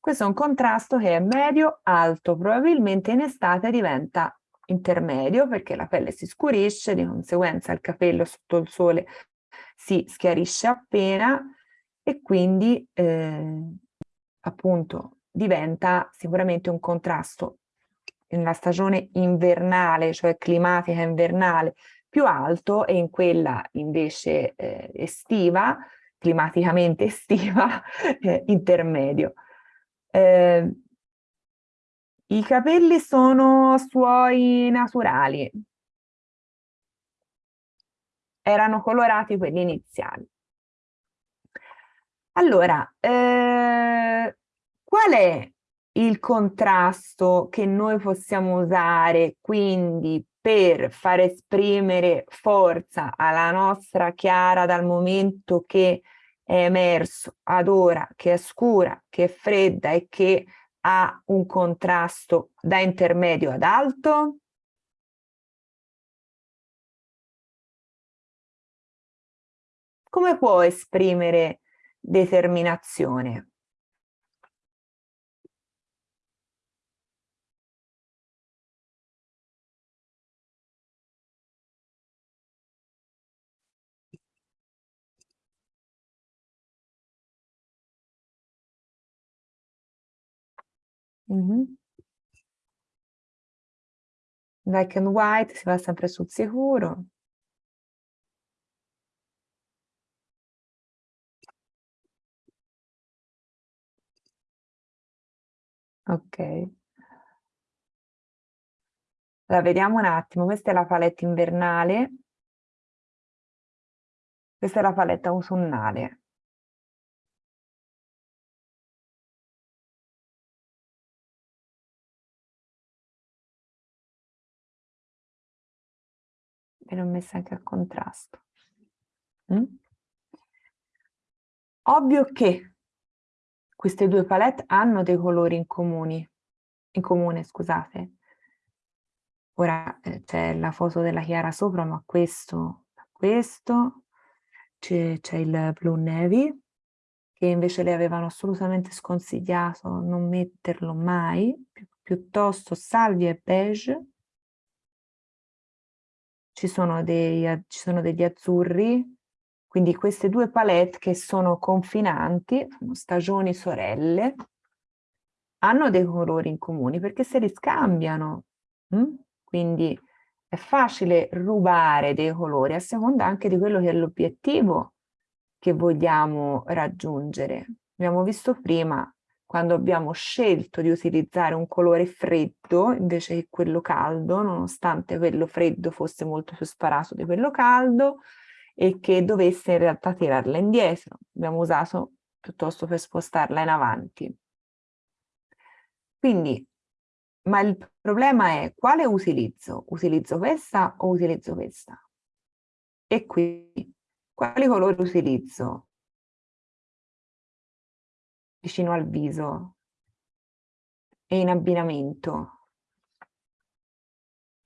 Questo è un contrasto che è medio-alto, probabilmente in estate diventa intermedio perché la pelle si scurisce, di conseguenza il capello sotto il sole si schiarisce appena e quindi eh, appunto diventa sicuramente un contrasto nella stagione invernale, cioè climatica invernale, più alto e in quella invece eh, estiva, climaticamente estiva, eh, intermedio. Eh, I capelli sono suoi naturali. Erano colorati quelli iniziali. Allora, eh, qual è il contrasto che noi possiamo usare quindi per far esprimere forza alla nostra chiara dal momento che è emerso ad ora che è scura, che è fredda e che ha un contrasto da intermedio ad alto? Come può esprimere determinazione? Mm-hmm. Black and white, si va sempre sul sicuro. Ok. La vediamo un attimo, questa è la palette invernale, questa è la palette autunnale. Ve l'ho messa anche a contrasto. Mm? Ovvio che queste due palette hanno dei colori in, comuni, in comune, scusate. Ora eh, c'è la foto della Chiara sopra, ma questo, questo, c'è il Blue Navy, che invece le avevano assolutamente sconsigliato non metterlo mai, pi piuttosto salvia e beige, ci sono, dei, ci sono degli azzurri, quindi queste due palette che sono confinanti, sono stagioni sorelle, hanno dei colori in comune perché se li scambiano, hm? quindi è facile rubare dei colori a seconda anche di quello che è l'obiettivo che vogliamo raggiungere. Abbiamo visto prima quando abbiamo scelto di utilizzare un colore freddo invece che quello caldo, nonostante quello freddo fosse molto più sparato di quello caldo e che dovesse in realtà tirarla indietro. Abbiamo usato piuttosto per spostarla in avanti. Quindi, ma il problema è quale utilizzo? Utilizzo questa o utilizzo questa? E qui, quali colori utilizzo? Vicino al viso e in abbinamento.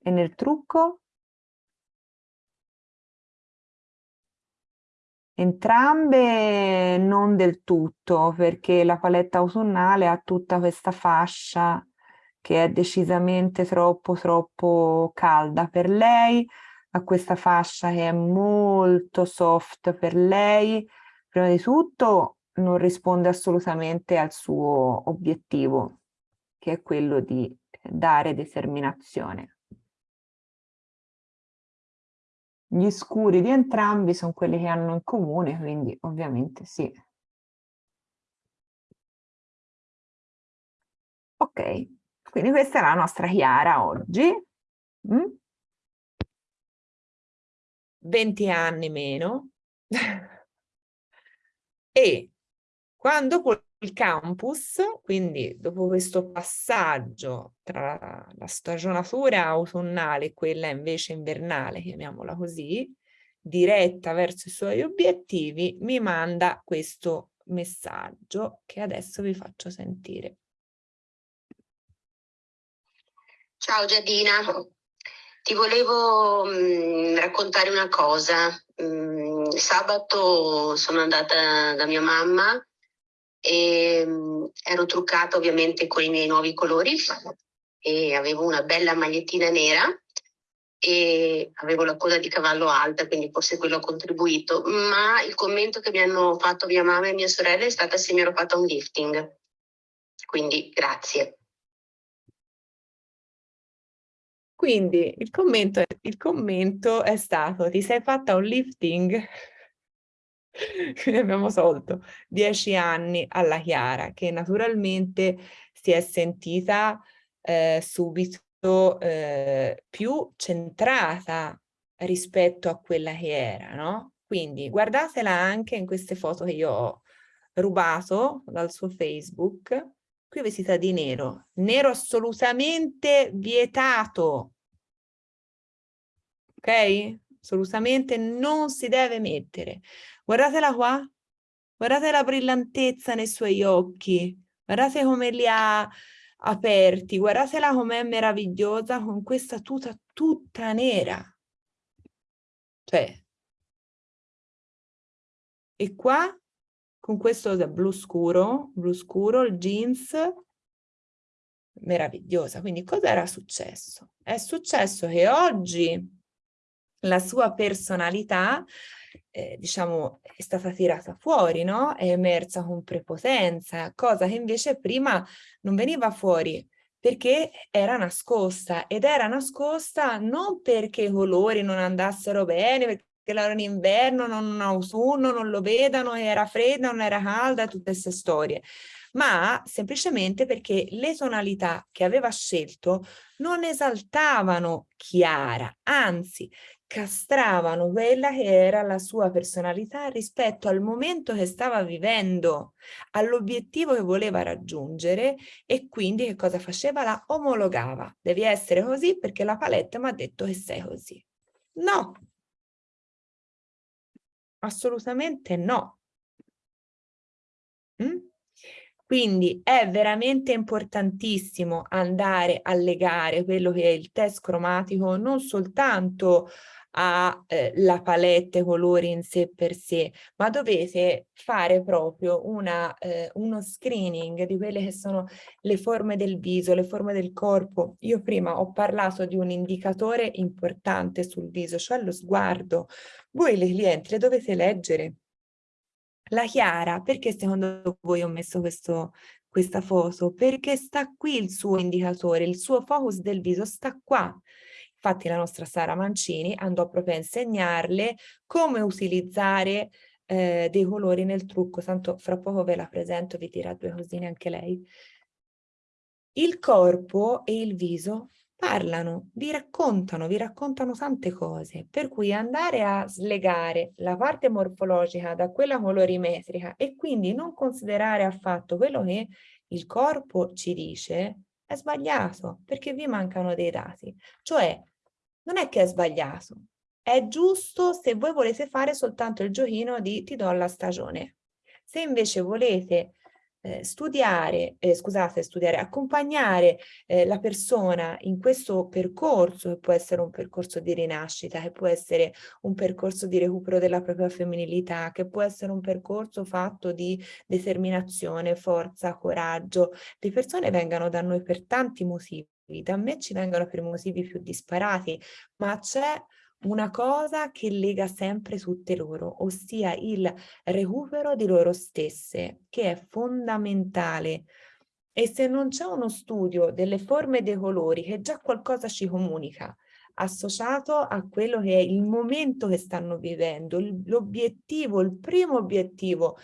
E nel trucco? Entrambe non del tutto, perché la paletta autunnale ha tutta questa fascia che è decisamente troppo troppo calda per lei, ha questa fascia che è molto soft per lei. Prima di tutto non risponde assolutamente al suo obiettivo, che è quello di dare determinazione. Gli scuri di entrambi sono quelli che hanno in comune, quindi ovviamente sì. Ok, quindi questa è la nostra Chiara oggi. Mm? 20 anni meno. e quando il campus, quindi dopo questo passaggio tra la stagionatura autunnale e quella invece invernale, chiamiamola così, diretta verso i suoi obiettivi, mi manda questo messaggio che adesso vi faccio sentire. Ciao Giadina, ti volevo mh, mm, raccontare una cosa. Mh, mm, sabato sono andata da mia mamma e mm, ero truccata ovviamente con i miei nuovi colori e avevo una bella magliettina nera e avevo la coda di cavallo alta, quindi forse quello ha contribuito, ma il commento che mi hanno fatto mia mamma e mia sorella è stata se mi ero fatta un lifting. Quindi grazie. Quindi il commento, il commento è stato ti sei fatta un lifting? Quindi abbiamo solto dieci anni alla Chiara, che naturalmente si è sentita eh, subito eh, più centrata rispetto a quella che era, no? Quindi guardatela anche in queste foto che io ho rubato dal suo Facebook. Qui vestita di nero, nero assolutamente vietato. Ok? Assolutamente non si deve mettere. Guardatela qua, guardate la brillantezza nei suoi occhi, guardate come li ha aperti, guardatela com'è meravigliosa con questa tuta tutta nera. Cioè, e qua con questo blu scuro, blu scuro, il jeans, meravigliosa. Quindi cosa era successo? È successo che oggi la sua personalità eh, diciamo, è stata tirata fuori, no? È emersa con prepotenza, cosa che invece prima non veniva fuori perché era nascosta ed era nascosta non perché i colori non andassero bene, perché era in inverno, non autunno, non lo vedano, era fredda, non era calda, tutte queste storie, ma semplicemente perché le tonalità che aveva scelto non esaltavano Chiara, anzi castravano quella che era la sua personalità rispetto al momento che stava vivendo, all'obiettivo che voleva raggiungere e quindi che cosa faceva? La omologava. Devi essere così perché la palette mi ha detto che sei così. No, assolutamente no. Quindi è veramente importantissimo andare a legare quello che è il test cromatico non soltanto alla eh, palette colori in sé per sé, ma dovete fare proprio una, eh, uno screening di quelle che sono le forme del viso, le forme del corpo. Io prima ho parlato di un indicatore importante sul viso, cioè lo sguardo. Voi le clienti le dovete leggere. La Chiara, perché secondo voi ho messo questo, questa foto? Perché sta qui il suo indicatore, il suo focus del viso sta qua. Infatti la nostra Sara Mancini andò proprio a insegnarle come utilizzare eh, dei colori nel trucco, tanto fra poco ve la presento, vi dirà due cosine anche lei. Il corpo e il viso parlano, vi raccontano, vi raccontano tante cose, per cui andare a slegare la parte morfologica da quella colorimetrica e quindi non considerare affatto quello che il corpo ci dice è sbagliato, perché vi mancano dei dati. Cioè, non è che è sbagliato, è giusto se voi volete fare soltanto il giochino di ti do la stagione. Se invece volete eh, studiare, eh, scusate, studiare, accompagnare eh, la persona in questo percorso, che può essere un percorso di rinascita, che può essere un percorso di recupero della propria femminilità, che può essere un percorso fatto di determinazione, forza, coraggio. Le persone vengano da noi per tanti motivi, da me ci vengono per motivi più disparati, ma c'è una cosa che lega sempre tutte loro, ossia il recupero di loro stesse, che è fondamentale. E se non c'è uno studio delle forme dei colori che già qualcosa ci comunica, associato a quello che è il momento che stanno vivendo, l'obiettivo, il primo obiettivo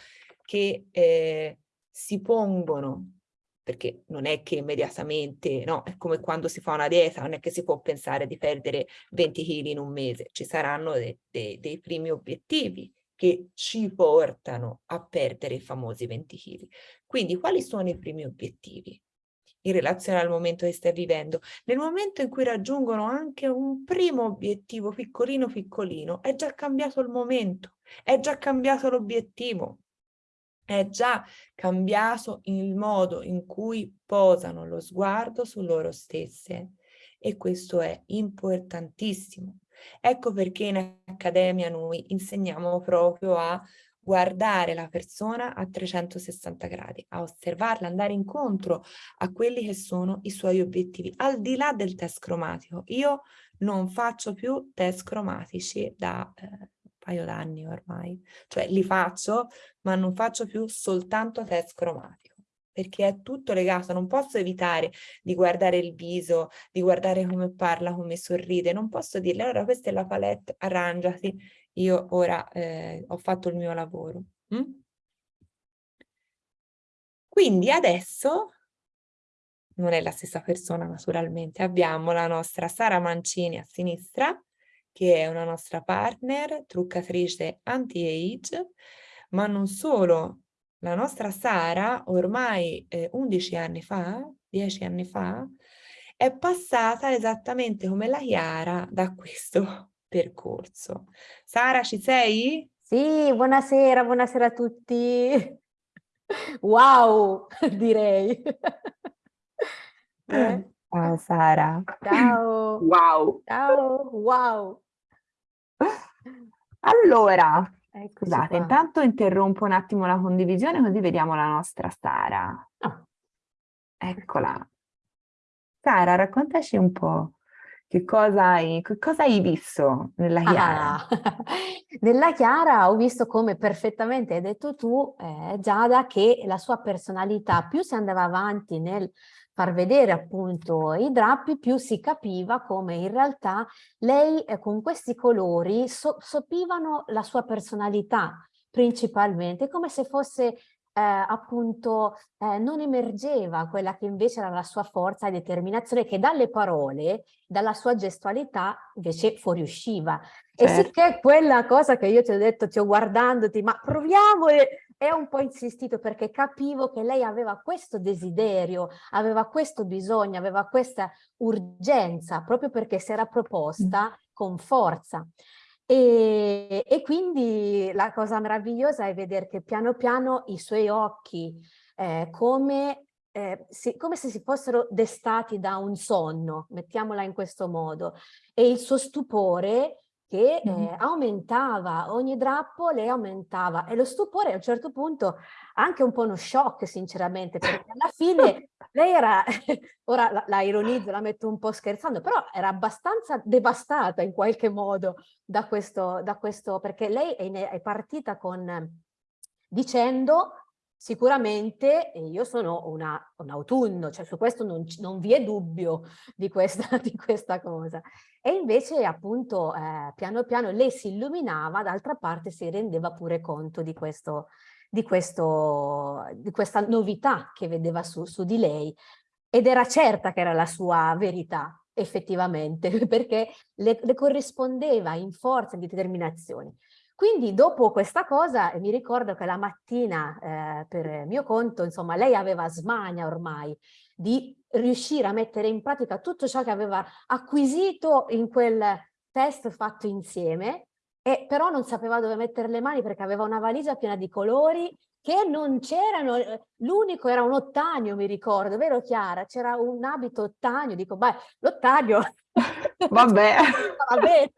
che eh, si pongono perché non è che immediatamente, no, è come quando si fa una dieta, non è che si può pensare di perdere 20 kg in un mese, ci saranno de, de, dei primi obiettivi che ci portano a perdere i famosi 20 kg. Quindi quali sono i primi obiettivi? in relazione al momento che stai vivendo. Nel momento in cui raggiungono anche un primo obiettivo piccolino piccolino, è già cambiato il momento, è già cambiato l'obiettivo è già cambiato il modo in cui posano lo sguardo su loro stesse e questo è importantissimo. Ecco perché in Accademia noi insegniamo proprio a guardare la persona a 360 gradi, a osservarla, andare incontro a quelli che sono i suoi obiettivi, al di là del test cromatico. Io non faccio più test cromatici da eh, paio d'anni ormai, cioè li faccio ma non faccio più soltanto test cromatico perché è tutto legato, non posso evitare di guardare il viso, di guardare come parla, come sorride, non posso dirle allora questa è la palette, arrangiati, io ora eh, ho fatto il mio lavoro. Mm? Quindi adesso, non è la stessa persona naturalmente, abbiamo la nostra Sara Mancini a sinistra, che è una nostra partner, truccatrice anti-age, ma non solo. La nostra Sara, ormai eh, 11 anni fa, 10 anni fa, è passata esattamente come la Chiara da questo percorso. Sara, ci sei? Sì, buonasera, buonasera a tutti. Wow, direi. Eh? Ciao Sara. Ciao. Wow. Ciao, wow. Allora, scusate, intanto interrompo un attimo la condivisione così vediamo la nostra Sara. Ah. Eccola. Sara, raccontaci un po' che cosa hai, che cosa hai visto nella Chiara. Ah, nella Chiara ho visto come perfettamente hai detto tu, eh, Giada, che la sua personalità più si andava avanti nel far vedere appunto i drappi, più si capiva come in realtà lei eh, con questi colori so sopivano la sua personalità principalmente, come se fosse eh, appunto eh, non emergeva quella che invece era la sua forza e determinazione che dalle parole, dalla sua gestualità invece fuoriusciva. Certo. E sicché quella cosa che io ti ho detto, ti ho guardandoti, ma proviamo e ho un po' insistito perché capivo che lei aveva questo desiderio, aveva questo bisogno, aveva questa urgenza, proprio perché si era proposta con forza. E, e quindi la cosa meravigliosa è vedere che piano piano i suoi occhi, eh, come, eh, si, come se si fossero destati da un sonno, mettiamola in questo modo, e il suo stupore che eh, aumentava, ogni drappo le aumentava e lo stupore a un certo punto anche un po' uno shock sinceramente perché alla fine lei era, ora la, la, ironizzo, la metto un po' scherzando, però era abbastanza devastata in qualche modo da questo, da questo perché lei è, è partita con dicendo Sicuramente io sono una, un autunno, cioè su questo non, non vi è dubbio di questa, di questa, cosa. E invece appunto eh, piano piano lei si illuminava, d'altra parte si rendeva pure conto di, questo, di, questo, di questa novità che vedeva su, su di lei ed era certa che era la sua verità effettivamente perché le, le corrispondeva in forza di determinazione. Quindi dopo questa cosa mi ricordo che la mattina eh, per mio conto, insomma, lei aveva smania ormai di riuscire a mettere in pratica tutto ciò che aveva acquisito in quel test fatto insieme, e però non sapeva dove mettere le mani perché aveva una valigia piena di colori che non c'erano, eh, l'unico era un ottanio mi ricordo, vero Chiara? C'era un abito ottanio, dico beh, l'ottanio... Vabbè. Vabbè.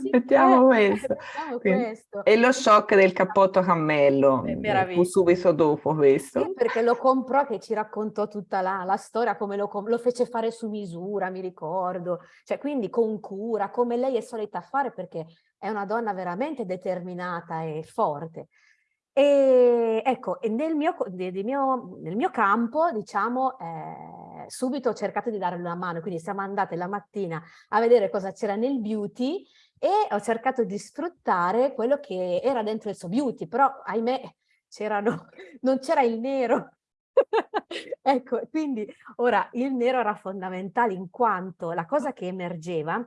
Sì, mettiamo, eh, questo. mettiamo questo. E lo shock del cappotto a cammello, fu subito dopo questo. Sì, perché lo comprò che ci raccontò tutta la, la storia, come lo, lo, fece fare su misura, mi ricordo, cioè quindi con cura, come lei è solita fare perché è una donna veramente determinata e forte. E ecco, nel mio, nel mio, nel mio campo, diciamo, eh, subito ho cercato di darle una mano, quindi siamo andate la mattina a vedere cosa c'era nel beauty e ho cercato di sfruttare quello che era dentro il suo beauty, però ahimè non c'era il nero. ecco, quindi ora il nero era fondamentale in quanto la cosa che emergeva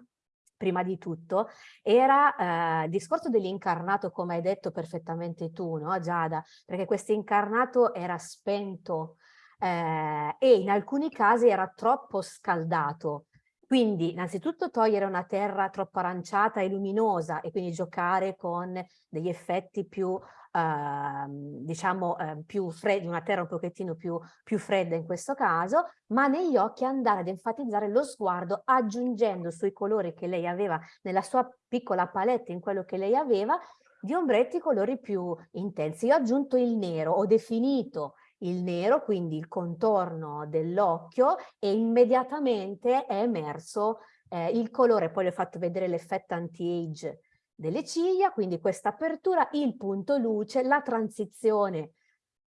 prima di tutto, era eh, il discorso dell'incarnato, come hai detto perfettamente tu, no Giada? Perché questo incarnato era spento eh, e in alcuni casi era troppo scaldato. Quindi innanzitutto togliere una terra troppo aranciata e luminosa e quindi giocare con degli effetti più uh, diciamo uh, più freddi, una terra un pochettino più, più fredda in questo caso, ma negli occhi andare ad enfatizzare lo sguardo aggiungendo sui colori che lei aveva nella sua piccola palette, in quello che lei aveva, di ombretti colori più intensi. Io ho aggiunto il nero, ho definito il nero, quindi il contorno dell'occhio e immediatamente è emerso eh, il colore, poi le ho fatto vedere l'effetto anti-age delle ciglia, quindi questa apertura, il punto luce, la transizione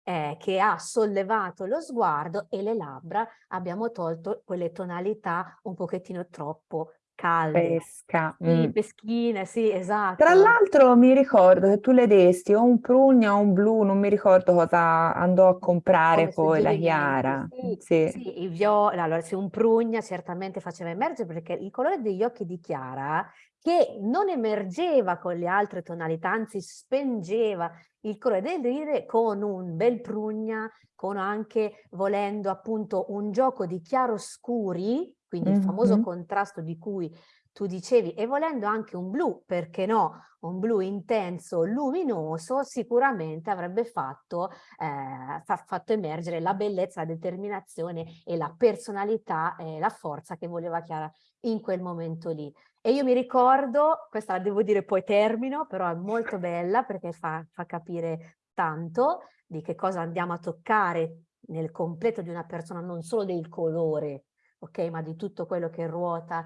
eh, che ha sollevato lo sguardo e le labbra abbiamo tolto quelle tonalità un pochettino troppo calde. Pesca. Sì, mm. peschine, sì, esatto. Tra l'altro mi ricordo che tu le desti o un prugna o un blu, non mi ricordo cosa andò a comprare Come poi la Chiara. Sì, sì. sì il viola, allora se un prugna certamente faceva emergere perché il colore degli occhi di Chiara che non emergeva con le altre tonalità, anzi spengeva il colore del ride con un bel prugna, con anche volendo appunto un gioco di chiaroscuri, quindi mm -hmm. il famoso contrasto di cui tu dicevi, e volendo anche un blu, perché no, un blu intenso, luminoso, sicuramente avrebbe fatto, eh, fa fatto emergere la bellezza, la determinazione e la personalità e la forza che voleva Chiara in quel momento lì. E io mi ricordo, questa la devo dire poi termino, però è molto bella perché fa, fa capire tanto di che cosa andiamo a toccare nel completo di una persona, non solo del colore, ok, ma di tutto quello che ruota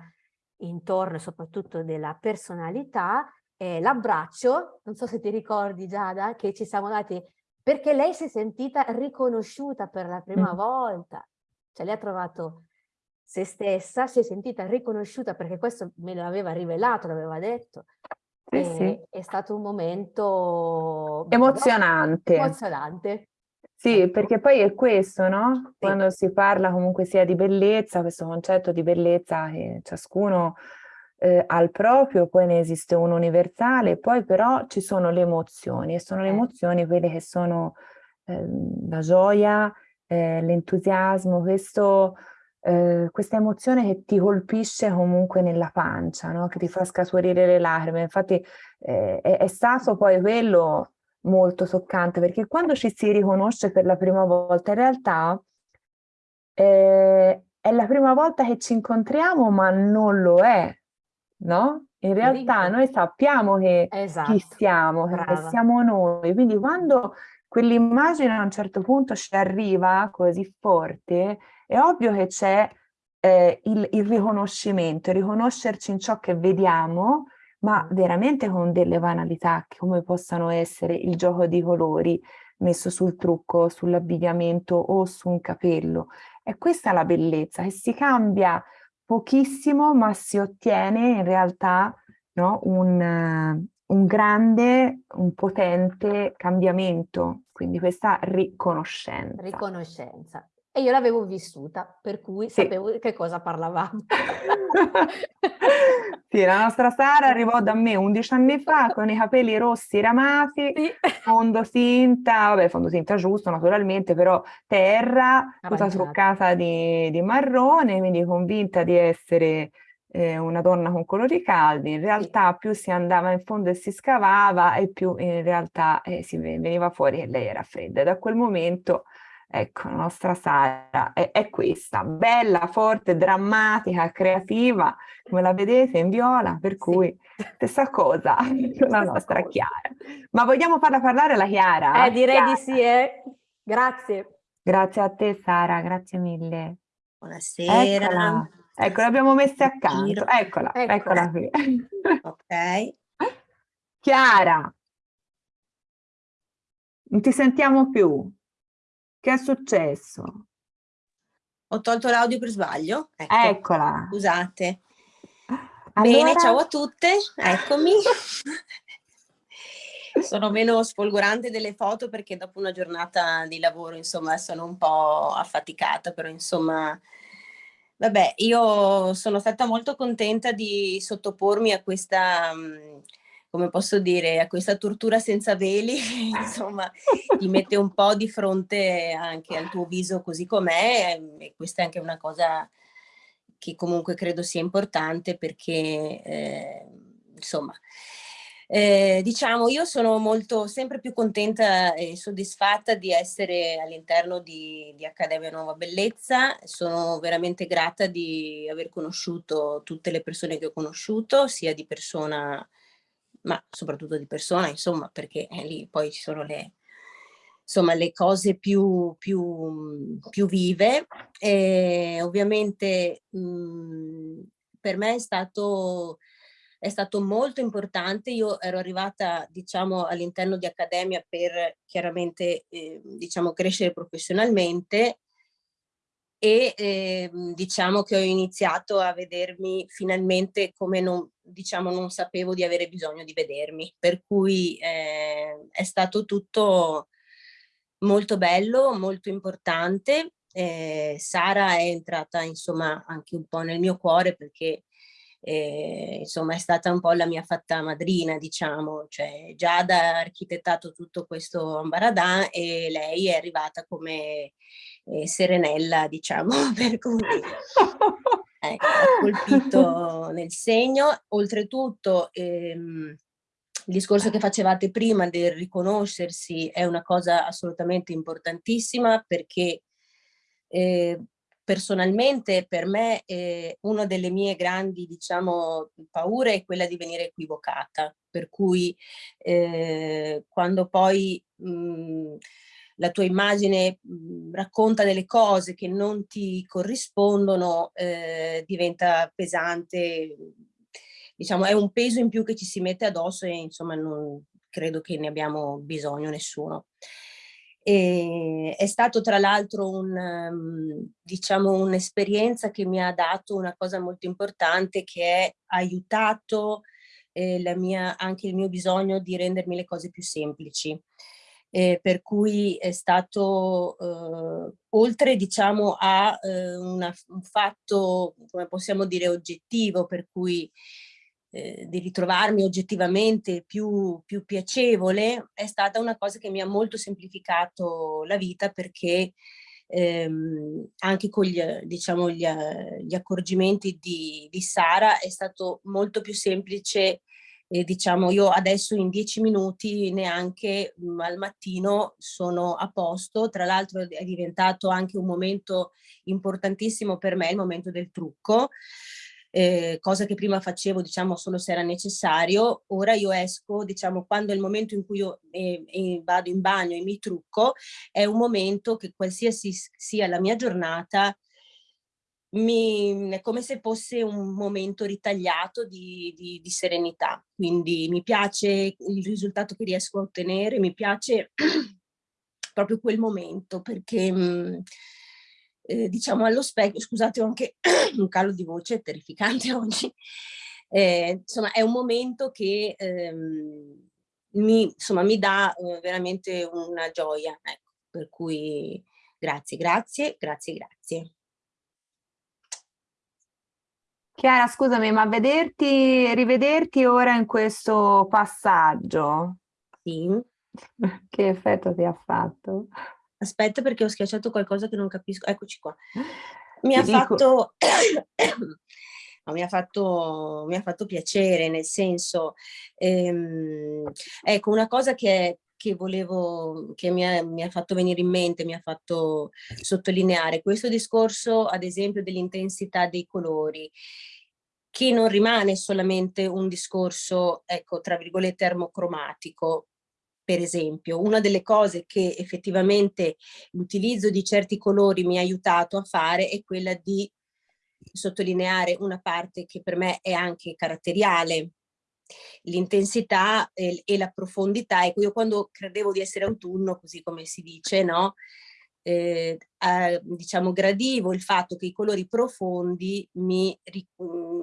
intorno soprattutto della personalità, eh, l'abbraccio, non so se ti ricordi Giada, che ci siamo dati, perché lei si è sentita riconosciuta per la prima mm. volta, cioè lei ha trovato se stessa, si è sentita riconosciuta perché questo me l'aveva rivelato, l'aveva detto. Sì, sì. È stato un momento emozionante. emozionante. Sì, ecco. perché poi è questo, no? Quando si parla comunque sia di bellezza, questo concetto di bellezza che ciascuno eh, ha il proprio, poi ne esiste uno universale, poi però ci sono le emozioni e sono le eh. emozioni quelle che sono eh, la gioia, eh, l'entusiasmo, questo eh, questa emozione che ti colpisce comunque nella pancia, no? che ti fa scaturire le lacrime. Infatti eh, è, è, stato poi quello molto toccante, perché quando ci si riconosce per la prima volta, in realtà eh, è la prima volta che ci incontriamo, ma non lo è, no? In realtà noi sappiamo che esatto. chi siamo, che siamo noi, quindi quando quell'immagine a un certo punto ci arriva così forte, è ovvio che c'è eh, il, il, riconoscimento, riconoscerci in ciò che vediamo, ma veramente con delle banalità come possano essere il gioco di colori, messo sul trucco, sull'abbigliamento o su un capello. E questa è la bellezza, che si cambia pochissimo ma si ottiene in realtà no, un, un grande, un potente cambiamento, quindi questa riconoscenza. Riconoscenza. E io l'avevo vissuta, per cui sì. sapevo di che cosa parlavamo. sì, la nostra Sara arrivò da me 11 anni fa con i capelli rossi ramati, sì. fondotinta, vabbè fondotinta giusto naturalmente, però terra, tutta truccata di, di marrone, quindi convinta di essere eh, una donna con colori caldi, in realtà più si andava in fondo e si scavava e più in realtà eh, si veniva fuori che lei era fredda. E da quel momento, ecco, la nostra Sara è, è, questa, bella, forte, drammatica, creativa, come la vedete in viola, per cui sì. stessa cosa con la nostra cosa. Chiara. Ma vogliamo farla parlare la Chiara? Eh, direi Chiara. di sì, eh. Grazie. Grazie a te Sara, grazie mille. Buonasera. Eccola. Ecco, l'abbiamo messa accanto. Eccola, eccola, eccola qui. ok. Chiara, non ti sentiamo più. Che è successo? Ho tolto l'audio per sbaglio. Ecco. Eccola. Scusate. Allora... Bene, ciao a tutte, eccomi. sono meno sfolgorante delle foto perché dopo una giornata di lavoro, insomma, sono un po' affaticata, però insomma Vabbè, io sono stata molto contenta di sottopormi a questa, mm, come posso dire, a questa tortura senza veli, insomma, ti mette un po' di fronte anche al tuo viso così com'è e questa è anche una cosa che comunque credo sia importante perché, eh, insomma, eh, diciamo, io sono molto, sempre più contenta e soddisfatta di essere all'interno di, di, Accademia Nuova Bellezza, sono veramente grata di aver conosciuto tutte le persone che ho conosciuto, sia di persona, ma soprattutto di persona, insomma, perché eh, lì poi ci sono le, insomma, le cose più, più, più vive. E ovviamente mh, per me è stato è stato molto importante. Io ero arrivata, diciamo, all'interno di Accademia per chiaramente, eh, diciamo, crescere professionalmente e eh, diciamo che ho iniziato a vedermi finalmente come non, diciamo, non sapevo di avere bisogno di vedermi, per cui eh, è stato tutto molto bello, molto importante. Eh, Sara è entrata insomma anche un po' nel mio cuore perché eh, insomma è stata un po' la mia fatta madrina diciamo, cioè Giada ha architettato tutto questo ambaradan e lei è arrivata come eh, serenella diciamo, per cui ecco, ha colpito nel segno, oltretutto ehm, il discorso che facevate prima del riconoscersi è una cosa assolutamente importantissima perché eh, personalmente per me eh, una delle mie grandi diciamo paure è quella di venire equivocata. Per cui eh, quando poi mh, la tua immagine racconta delle cose che non ti corrispondono eh, diventa pesante diciamo è un peso in più che ci si mette addosso e insomma non credo che ne abbiamo bisogno nessuno e è stato tra l'altro un, um, diciamo, un'esperienza che mi ha dato una cosa molto importante che è aiutato eh, mia, anche il mio bisogno di rendermi le cose più semplici. Eh, per cui è stato, eh, oltre diciamo a eh, una, un fatto, come possiamo dire, oggettivo, per cui eh, di ritrovarmi oggettivamente più, più piacevole è stata una cosa che mi ha molto semplificato la vita perché ehm, anche con gli, diciamo, gli, gli accorgimenti di, di, Sara è stato molto più semplice eh, diciamo io adesso in dieci minuti neanche mh, mm, al mattino sono a posto. Tra l'altro è diventato anche un momento importantissimo per me il momento del trucco eh, cosa che prima facevo diciamo solo se era necessario, ora io esco diciamo quando è il momento in cui io eh, eh, vado in bagno e mi trucco, è un momento che qualsiasi sia la mia giornata mi, è come se fosse un momento ritagliato di, di, di serenità, quindi mi piace il risultato che riesco a ottenere, mi piace proprio quel momento, perché mh, eh, diciamo allo specchio, scusate ho anche un calo di voce terrificante oggi, eh, insomma è un momento che ehm, mi, insomma, mi dà eh, veramente una gioia, ecco, per cui grazie, grazie, grazie, grazie. Chiara, scusami, ma vederti, rivederti ora in questo passaggio, Sì. che effetto ti ha fatto? Aspetta perché ho schiacciato qualcosa che non capisco. Eccoci qua. Mi ha fatto... no, mi, ha fatto, mi ha fatto piacere, nel senso, ehm, ecco, una cosa che, che volevo, che mi ha, mi ha fatto venire in mente, mi ha fatto sottolineare, questo discorso, ad esempio, dell'intensità dei colori, che non rimane solamente un discorso, ecco, tra virgolette, termocromatico, per esempio. Una delle cose che effettivamente l'utilizzo di certi colori mi ha aiutato a fare è quella di sottolineare una parte che per me è anche caratteriale, l'intensità e, e, la profondità. Ecco, io quando credevo di essere autunno, così come si dice, no? Eh, eh, diciamo gradivo il fatto che i colori profondi mi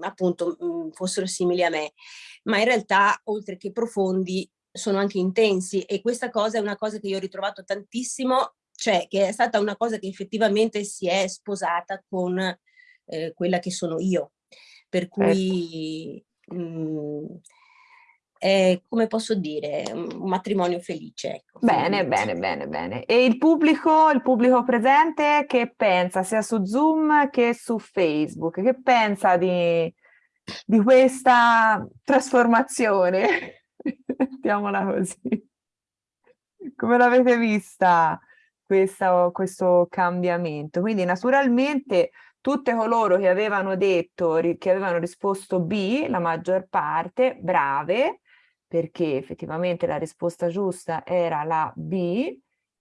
appunto fossero simili a me ma in realtà oltre che profondi sono anche intensi e questa cosa è una cosa che io ho ritrovato tantissimo cioè che è stata una cosa che effettivamente si è sposata con eh, quella che sono io per cui certo. mh, è, come posso dire, un matrimonio felice. Ecco, bene, bene, bene, bene. E il pubblico, il pubblico presente che pensa sia su Zoom che su Facebook? Che pensa di, di questa trasformazione? Mettiamola così. Come l'avete vista questa, questo cambiamento? Quindi naturalmente tutte coloro che avevano detto, che avevano risposto B, la maggior parte, brave, perché effettivamente la risposta giusta era la B,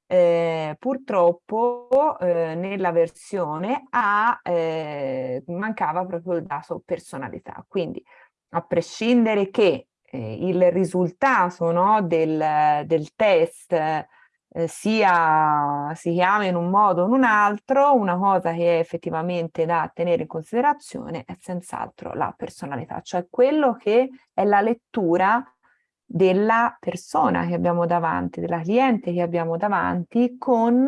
eh, purtroppo eh, nella versione A eh, mancava proprio il dato personalità. Quindi a prescindere che eh, il risultato no, del, del test eh, sia si chiama in un modo o in un altro, una cosa che è effettivamente da tenere in considerazione è senz'altro la personalità, cioè quello che è la lettura della persona che abbiamo davanti, della cliente che abbiamo davanti con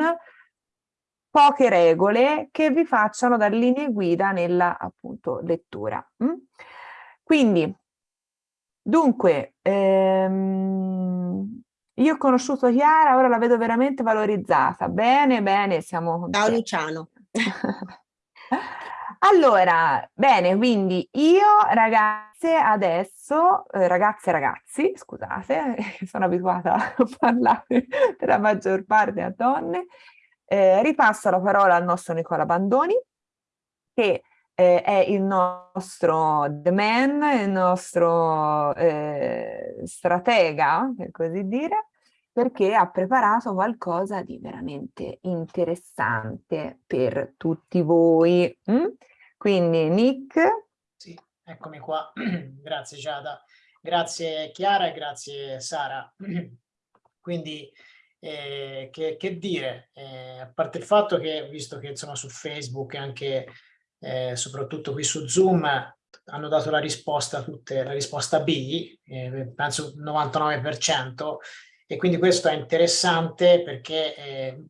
poche regole che vi facciano dar linee guida nella appunto lettura. Mm? Quindi, dunque, ehm, io ho conosciuto Chiara, ora la vedo veramente valorizzata. Bene, bene, siamo... Ciao Luciano. Allora, bene, quindi io ragazze adesso, eh, ragazze e ragazzi, scusate, sono abituata a parlare per la maggior parte a donne, eh, ripasso la parola al nostro Nicola Bandoni, che eh, è il nostro the man, il nostro eh, stratega, per così dire, perché ha preparato qualcosa di veramente interessante per tutti voi. Mm? Quindi Nick. Sì, eccomi qua. grazie Giada, grazie Chiara e grazie Sara. Quindi eh, che, che, dire, eh, a parte il fatto che visto che insomma su Facebook e anche eh, soprattutto qui su Zoom hanno dato la risposta tutte, la risposta B, eh, penso il 99%, e quindi questo è interessante perché eh,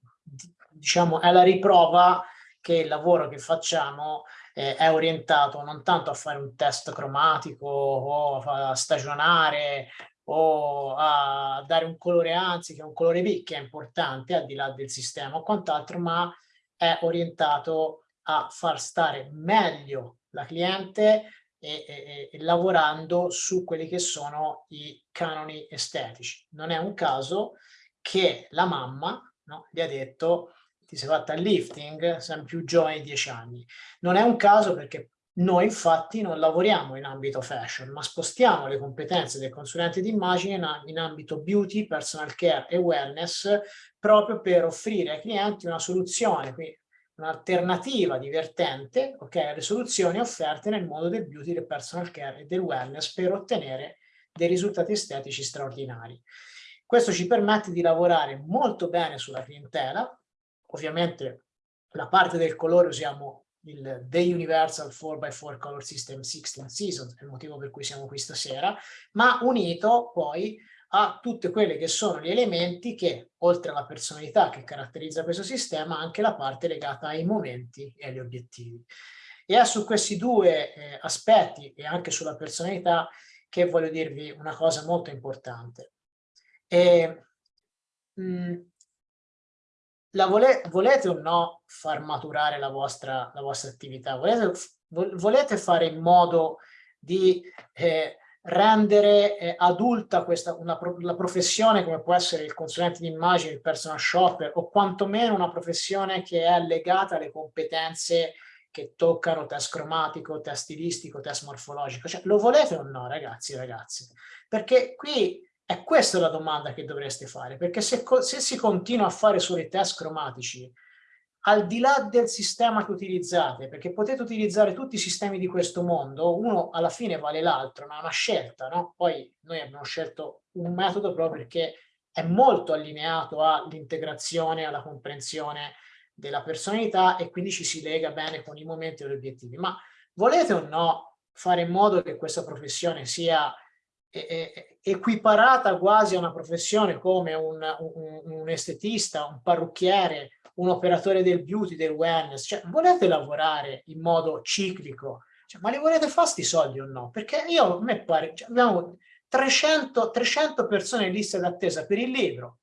diciamo è la riprova che il lavoro che facciamo eh, è orientato non tanto a fare un test cromatico o a stagionare o a dare un colore anzi che è un colore B che è importante al di là del sistema o quant'altro ma è orientato a far stare meglio la cliente e, e, e, lavorando su quelli che sono i canoni estetici. Non è un caso che la mamma no, gli ha detto ti sei fatta il lifting, sei più giovane di 10 anni. Non è un caso perché noi infatti non lavoriamo in ambito fashion, ma spostiamo le competenze del consulente d'immagine in, in ambito beauty, personal care e wellness proprio per offrire ai clienti una soluzione, un'alternativa divertente okay, alle soluzioni offerte nel mondo del beauty, del personal care e del wellness per ottenere dei risultati estetici straordinari. Questo ci permette di lavorare molto bene sulla clientela, ovviamente la parte del colore usiamo il The Universal 4x4 Color System 16 Seasons, è il motivo per cui siamo qui stasera, ma unito poi a tutte quelle che sono gli elementi che, oltre alla personalità che caratterizza questo sistema, anche la parte legata ai momenti e agli obiettivi. E è su questi due eh, aspetti e anche sulla personalità che voglio dirvi una cosa molto importante. E, mh, mm, vole volete o no far maturare la vostra, la vostra attività? Volete, volete fare in modo di eh, rendere eh, adulta questa, una, la professione come può essere il consulente di immagine, il personal shopper o quantomeno una professione che è legata alle competenze che toccano test cromatico, test stilistico, test morfologico. Cioè, lo volete o no, ragazzi e ragazze? Perché qui è questa la domanda che dovreste fare, perché se, se si continua a fare solo i test cromatici, al di là del sistema che utilizzate, perché potete utilizzare tutti i sistemi di questo mondo, uno alla fine vale l'altro, ma è una scelta, no? Poi noi abbiamo scelto un metodo proprio perché è molto allineato all'integrazione, alla comprensione della personalità e quindi ci si lega bene con i momenti e gli obiettivi. Ma volete o no fare in modo che questa professione sia equiparata quasi a una professione come un, un, un estetista, un parrucchiere, un operatore del beauty, del wellness, cioè volete lavorare in modo ciclico, cioè, ma li volete fare sti soldi o no? Perché io, a me pare, cioè, abbiamo 300, 300 persone in lista d'attesa per il libro,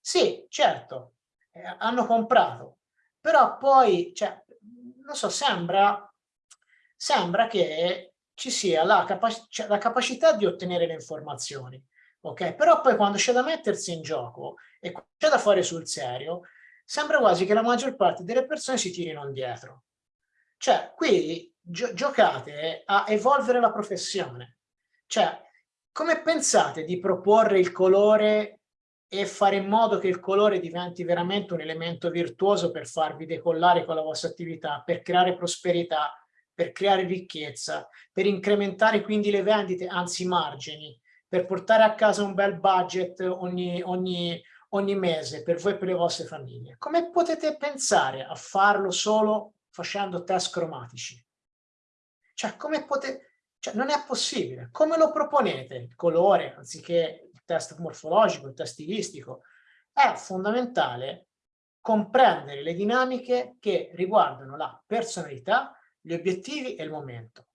sì, certo, eh, hanno comprato, però poi, cioè, non so, sembra, sembra che ci sia la, capac cioè, la capacità di ottenere le informazioni, ok? Però poi quando c'è da mettersi in gioco e c'è da fare sul serio, sembra quasi che la maggior parte delle persone si tirino indietro. Cioè, qui gio giocate a evolvere la professione. Cioè, come pensate di proporre il colore e fare in modo che il colore diventi veramente un elemento virtuoso per farvi decollare con la vostra attività, per creare prosperità, per creare ricchezza, per incrementare quindi le vendite, anzi i margini, per portare a casa un bel budget ogni, ogni, ogni mese per voi e per le vostre famiglie. Come potete pensare a farlo solo facendo test cromatici? Cioè, come potete... Cioè, non è possibile. Come lo proponete? Il colore, anziché il test morfologico, il test stilistico. È fondamentale comprendere le dinamiche che riguardano la personalità, gli obiettivi e il momento.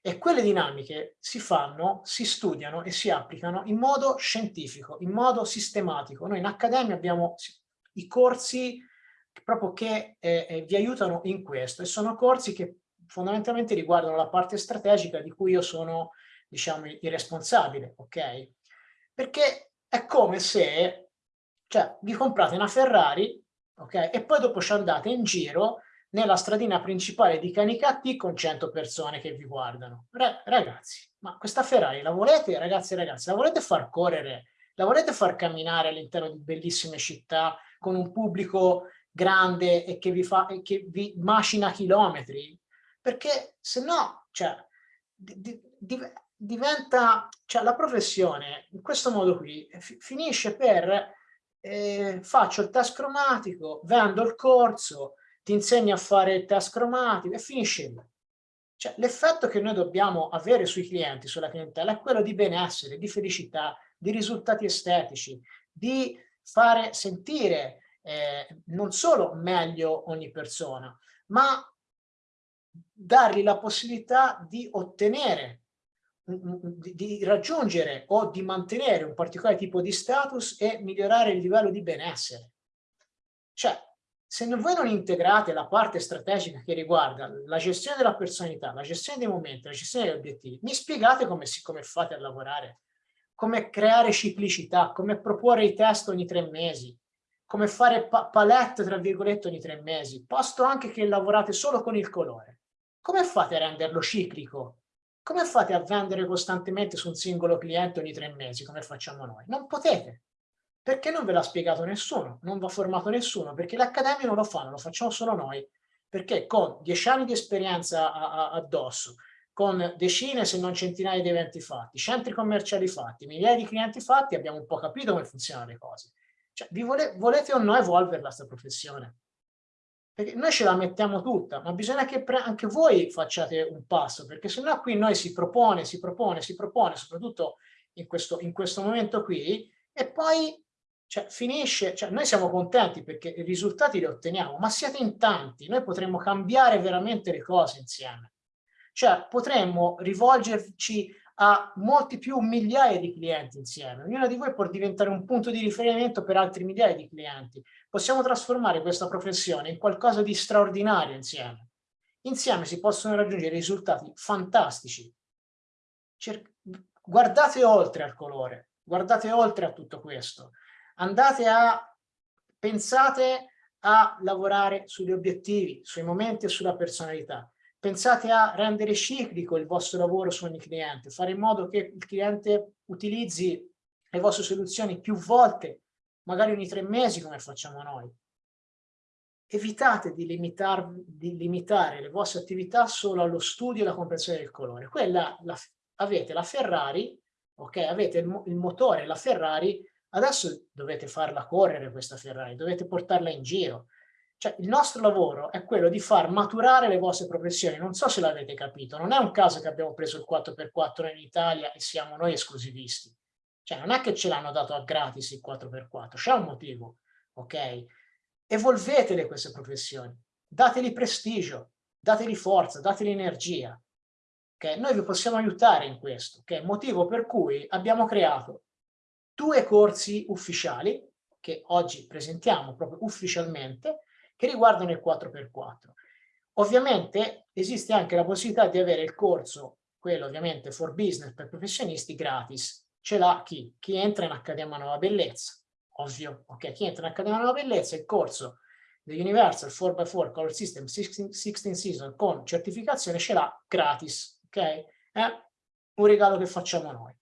E quelle dinamiche si fanno, si studiano e si applicano in modo scientifico, in modo sistematico. Noi in Accademia abbiamo i corsi proprio che eh, eh, vi aiutano in questo e sono corsi che fondamentalmente riguardano la parte strategica di cui io sono, diciamo, il responsabile, ok? Perché è come se, cioè, vi comprate una Ferrari, ok? E poi dopo ci andate in giro nella stradina principale di Canicattì con 100 persone che vi guardano. ragazzi, ma questa Ferrari la volete, ragazzi e ragazzi, la volete far correre? La volete far camminare all'interno di bellissime città con un pubblico grande e che vi, fa, e che vi macina chilometri? Perché se no, cioè, di, di, diventa, cioè la professione in questo modo qui finisce per eh, faccio il test cromatico, vendo il corso, ti insegni a fare il test cromatico e finisce lì. Cioè, l'effetto che noi dobbiamo avere sui clienti, sulla clientela, è quello di benessere, di felicità, di risultati estetici, di fare sentire eh, non solo meglio ogni persona, ma dargli la possibilità di ottenere, di, di raggiungere o di mantenere un particolare tipo di status e migliorare il livello di benessere. Cioè, se voi non integrate la parte strategica che riguarda la gestione della personalità, la gestione dei momenti, la gestione degli obiettivi, mi spiegate come, come fate a lavorare? Come creare ciclicità, come proporre i test ogni tre mesi, come fare pa palette, tra virgolette, ogni tre mesi, posto anche che lavorate solo con il colore. Come fate a renderlo ciclico? Come fate a vendere costantemente su un singolo cliente ogni tre mesi, come facciamo noi? Non potete. Perché non ve l'ha spiegato nessuno, non va formato nessuno, perché le accademie non lo fanno, lo facciamo solo noi, perché con dieci anni di esperienza addosso, con decine se non centinaia di eventi fatti, centri commerciali fatti, migliaia di clienti fatti, abbiamo un po' capito come funzionano le cose. Cioè, vi vole, volete o no evolverla questa professione? Perché noi ce la mettiamo tutta, ma bisogna che anche voi facciate un passo, perché sennò qui noi si propone, si propone, si propone, soprattutto in questo, in questo momento qui, e poi cioè, finisce, cioè, noi siamo contenti perché i risultati li otteniamo, ma siete in tanti, noi potremmo cambiare veramente le cose insieme. Cioè, potremmo rivolgerci a molti più migliaia di clienti insieme. Ognuno di voi può diventare un punto di riferimento per altri migliaia di clienti. Possiamo trasformare questa professione in qualcosa di straordinario insieme. Insieme si possono raggiungere risultati fantastici. Cer guardate oltre al colore, guardate oltre a tutto questo. Andate a, pensate a lavorare sugli obiettivi, sui momenti e sulla personalità Pensate a rendere ciclico il vostro lavoro su ogni cliente, fare in modo che il cliente utilizzi le vostre soluzioni più volte, magari ogni tre mesi come facciamo noi. Evitate di, limitar, di limitare le vostre attività solo allo studio e alla comprensione del colore. Quella, la, avete la Ferrari, ok? Avete il, il motore, la Ferrari, adesso dovete farla correre questa Ferrari, dovete portarla in giro, cioè, il nostro lavoro è quello di far maturare le vostre professioni. Non so se l'avete capito, non è un caso che abbiamo preso il 4x4 in Italia e siamo noi esclusivisti. Cioè, non è che ce l'hanno dato a gratis il 4x4, c'è un motivo, ok? Evolvetele queste professioni, dateli prestigio, dateli forza, dateli energia. Okay? Noi vi possiamo aiutare in questo, che è il motivo per cui abbiamo creato due corsi ufficiali, che oggi presentiamo proprio ufficialmente, che riguardano il 4x4. Ovviamente esiste anche la possibilità di avere il corso, quello ovviamente for business per professionisti, gratis. Ce l'ha chi? Chi entra in Accademia Nuova Bellezza, ovvio, ok? Chi entra in Accademia Nuova Bellezza, il corso The Universal 4x4 Color System 16, Season con certificazione ce l'ha gratis, ok? È un regalo che facciamo noi.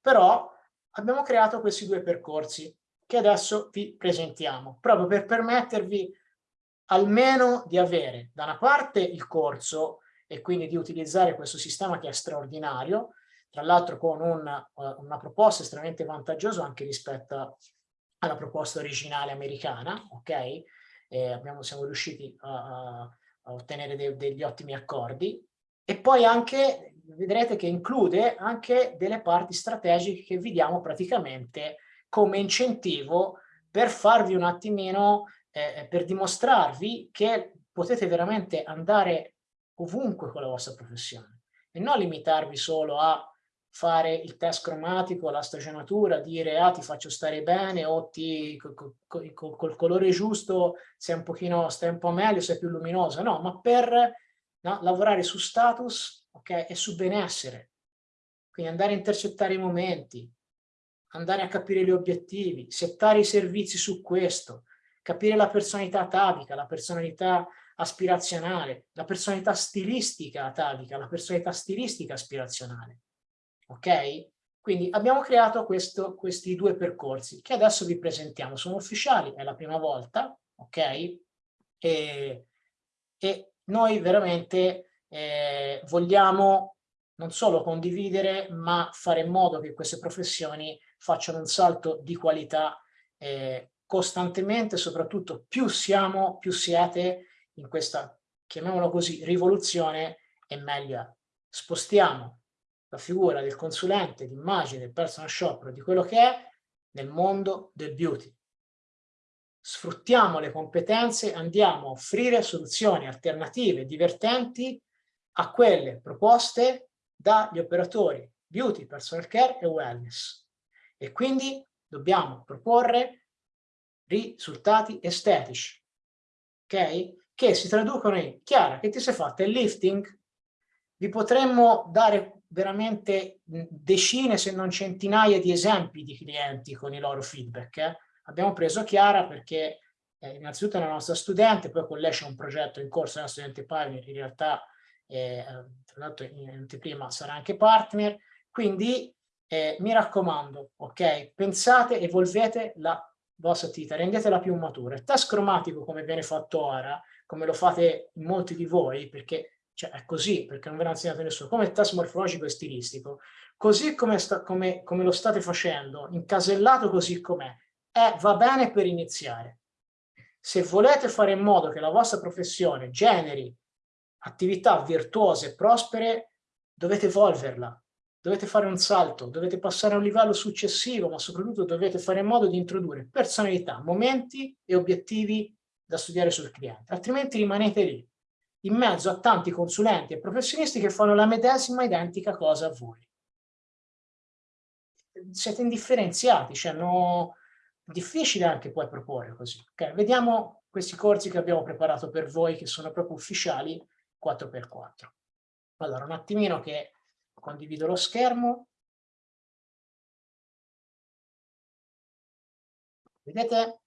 Però abbiamo creato questi due percorsi che adesso vi presentiamo, proprio per permettervi almeno di avere da una parte il corso e quindi di utilizzare questo sistema che è straordinario, tra l'altro con una, eh, una proposta estremamente vantaggiosa anche rispetto alla proposta originale americana, ok? E abbiamo, siamo riusciti a, a ottenere de, degli ottimi accordi e poi anche vedrete che include anche delle parti strategiche che vi diamo praticamente come incentivo per farvi un attimino eh, eh, per dimostrarvi che potete veramente andare ovunque con la vostra professione e non limitarvi solo a fare il test cromatico, la stagionatura, dire ah ti faccio stare bene o ti, col, col, col colore giusto sei un pochino, stai un po' meglio, sei più luminosa, no, ma per no, lavorare su status okay, e su benessere, quindi andare a intercettare i momenti, andare a capire gli obiettivi, settare i servizi su questo, capire la personalità atavica, la personalità aspirazionale, la personalità stilistica atavica, la personalità stilistica aspirazionale. Ok? Quindi abbiamo creato questo, questi due percorsi che adesso vi presentiamo. Sono ufficiali, è la prima volta, ok? E, e noi veramente eh, vogliamo non solo condividere, ma fare in modo che queste professioni facciano un salto di qualità eh, costantemente, soprattutto più siamo, più siete in questa, chiamiamolo così, rivoluzione e meglio. Spostiamo la figura del consulente, d'immagine, del personal shopper, di quello che è nel mondo del beauty. Sfruttiamo le competenze, andiamo a offrire soluzioni alternative, divertenti a quelle proposte dagli operatori beauty, personal care e wellness. E quindi dobbiamo proporre risultati estetici, ok? Che si traducono in, Chiara, che ti sei fatta il lifting? Vi potremmo dare veramente decine se non centinaia di esempi di clienti con i loro feedback. Eh? Abbiamo preso Chiara perché eh, innanzitutto è una nostra studente, poi con lei c'è un progetto in corso, è una studente Pioneer, in realtà eh, tra l'altro in anteprima sarà anche partner, quindi eh, mi raccomando, ok, pensate, evolvete la vostra attività, rendetela più matura. Il test cromatico come viene fatto ora, come lo fate molti di voi, perché cioè è così perché non ve l'ha insegnato nessuno, come il test morfologico e stilistico, così come, sta, come, come lo state facendo, incasellato così com'è, eh, va bene per iniziare. Se volete fare in modo che la vostra professione generi attività virtuose e prospere, dovete evolverla, dovete fare un salto, dovete passare a un livello successivo, ma soprattutto dovete fare in modo di introdurre personalità, momenti e obiettivi da studiare sul cliente, altrimenti rimanete lì, in mezzo a tanti consulenti e professionisti che fanno la medesima identica cosa a voi. Siete indifferenziati, cioè no, difficile anche poi proporre così. Okay? Vediamo questi corsi che abbiamo preparato per voi, che sono proprio ufficiali, 4x4. Allora, un attimino che condivido lo schermo. Vedete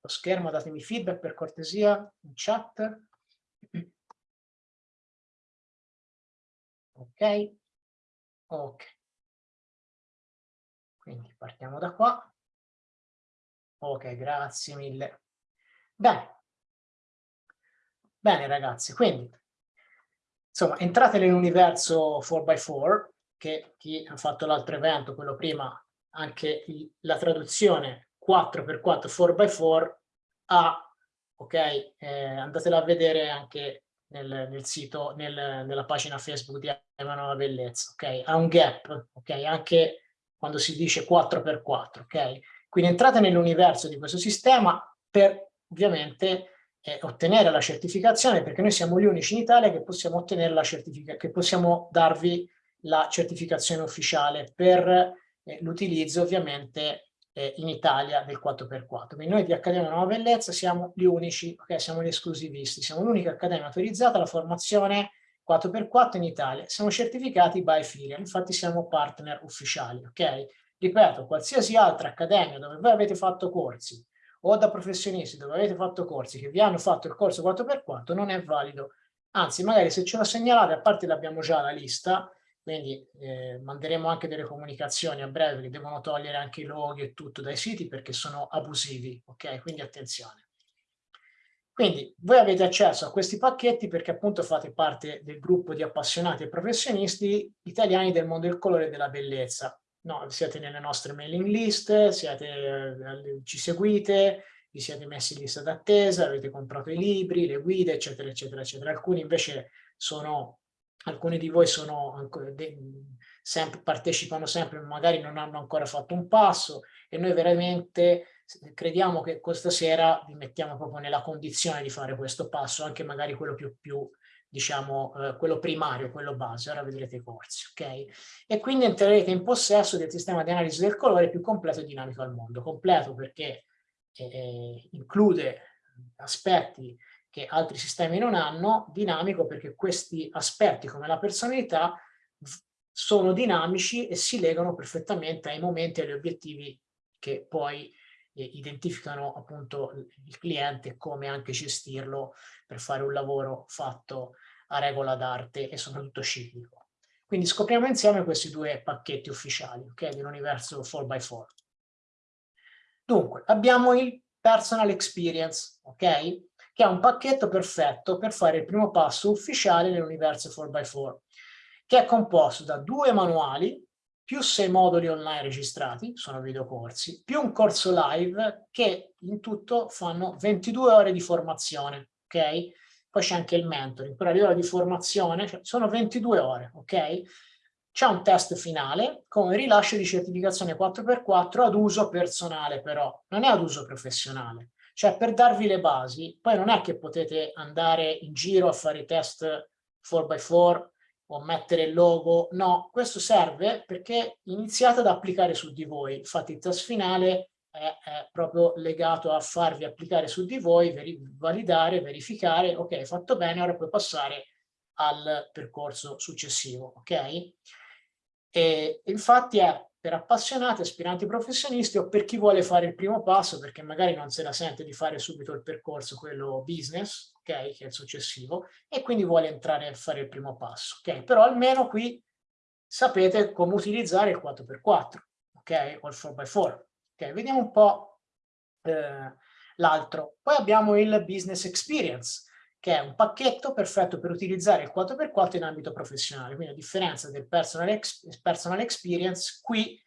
lo schermo? Datemi feedback per cortesia in chat. Ok? Ok. Quindi partiamo da qua. Ok, grazie mille. Bene. Bene ragazzi, quindi insomma entrate nell'universo 4x4 che chi ha fatto l'altro evento, quello prima, anche la traduzione 4x4, 4x4 ha, ok, eh, andatela a vedere anche nel, nel sito, nel, nella pagina Facebook di Emanuela Bellezza, ok, ha un gap, ok, anche quando si dice 4x4, ok, quindi entrate nell'universo di questo sistema per ovviamente eh, ottenere la certificazione perché noi siamo gli unici in Italia che possiamo ottenere la certificazione, che possiamo darvi la certificazione ufficiale per eh, l'utilizzo ovviamente eh, in Italia del 4x4. Quindi noi di Accademia Nuova Bellezza siamo gli unici, ok, siamo gli esclusivisti, siamo l'unica accademia autorizzata alla formazione 4x4 in Italia. Siamo certificati by Filial, infatti siamo partner ufficiali, ok? Ripeto, qualsiasi altra accademia dove voi avete fatto corsi o da professionisti dove avete fatto corsi che vi hanno fatto il corso 4x4 non è valido. Anzi, magari se ce lo segnalate, a parte l'abbiamo già la lista, quindi eh, manderemo anche delle comunicazioni a breve che devono togliere anche i loghi e tutto dai siti perché sono abusivi, ok? Quindi attenzione. Quindi voi avete accesso a questi pacchetti perché appunto fate parte del gruppo di appassionati e professionisti italiani del mondo del colore e della bellezza no, siete nelle nostre mailing list, siete, eh, ci seguite, vi siete messi in lista d'attesa, avete comprato i libri, le guide, eccetera, eccetera, eccetera. Alcuni invece sono, alcuni di voi sono sempre, partecipano sempre, magari non hanno ancora fatto un passo e noi veramente crediamo che questa sera vi mettiamo proprio nella condizione di fare questo passo, anche magari quello più, più diciamo, eh, quello primario, quello base, ora vedrete i corsi, ok? E quindi entrerete in possesso del sistema di analisi del colore più completo e dinamico al mondo. Completo perché eh, eh include aspetti che altri sistemi non hanno, dinamico perché questi aspetti come la personalità sono dinamici e si legano perfettamente ai momenti e agli obiettivi che poi eh, identificano appunto il cliente e come anche gestirlo per fare un lavoro fatto a regola d'arte e soprattutto ciclico. Quindi scopriamo insieme questi due pacchetti ufficiali okay, dell'universo 4x4. Dunque, abbiamo il Personal Experience, ok? Che è un pacchetto perfetto per fare il primo passo ufficiale nell'universo 4x4, che è composto da due manuali più sei moduli online registrati, sono videocorsi, più un corso live che in tutto fanno 22 ore di formazione, ok? Poi c'è anche il mentoring, però a livello di formazione cioè, sono 22 ore, ok? C'è un test finale con rilascio di certificazione 4x4 ad uso personale però, non è ad uso professionale. Cioè per darvi le basi, poi non è che potete andare in giro a fare i test 4x4 o mettere il logo, no, questo serve perché iniziate ad applicare su di voi, infatti il test finale è, è proprio legato a farvi applicare su di voi, veri validare, verificare, ok, fatto bene, ora puoi passare al percorso successivo, ok? E infatti è per appassionati, aspiranti professionisti o per chi vuole fare il primo passo perché magari non se la sente di fare subito il percorso, quello business, ok, che è il successivo, e quindi vuole entrare a fare il primo passo, ok? Però almeno qui sapete come utilizzare il 4x4, ok? O il 4x4, ok? Vediamo un po' eh, l'altro. Poi abbiamo il business experience, che è un pacchetto perfetto per utilizzare il 4x4 in ambito professionale. Quindi a differenza del personal, ex, personal experience, qui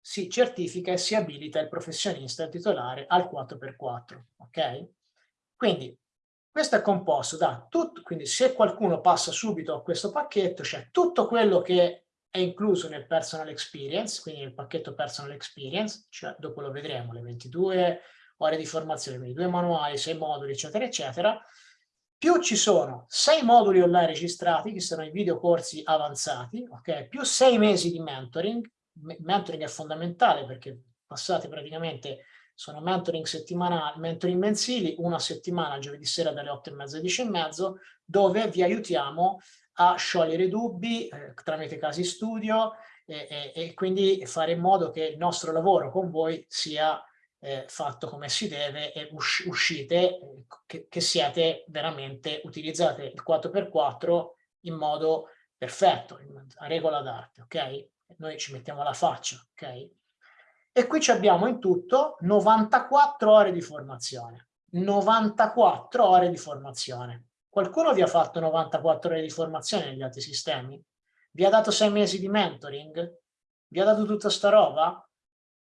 si certifica e si abilita il professionista titolare al 4x4. Ok? Quindi questo è composto da tutto, quindi se qualcuno passa subito a questo pacchetto, c'è tutto quello che è incluso nel personal experience, quindi nel pacchetto personal experience, cioè dopo lo vedremo, le 22 ore di formazione, 22 manuali, 6 moduli, eccetera, eccetera, più ci sono 6 moduli online registrati, che sono i videocorsi avanzati, ok? più 6 mesi di mentoring, mentoring è fondamentale perché passate praticamente sono mentoring settimanali, mentoring mensili, una settimana, giovedì sera dalle 8 e mezza alle 10 e mezzo, dove vi aiutiamo a sciogliere dubbi eh, tramite casi studio e, e, e, quindi fare in modo che il nostro lavoro con voi sia eh, fatto come si deve e us uscite, che, che siete veramente, utilizzate il 4x4 in modo perfetto, a regola d'arte, ok? Noi ci mettiamo la faccia, ok? E qui abbiamo in tutto 94 ore di formazione. 94 ore di formazione. Qualcuno vi ha fatto 94 ore di formazione negli altri sistemi? Vi ha dato 6 mesi di mentoring? Vi ha dato tutta sta roba?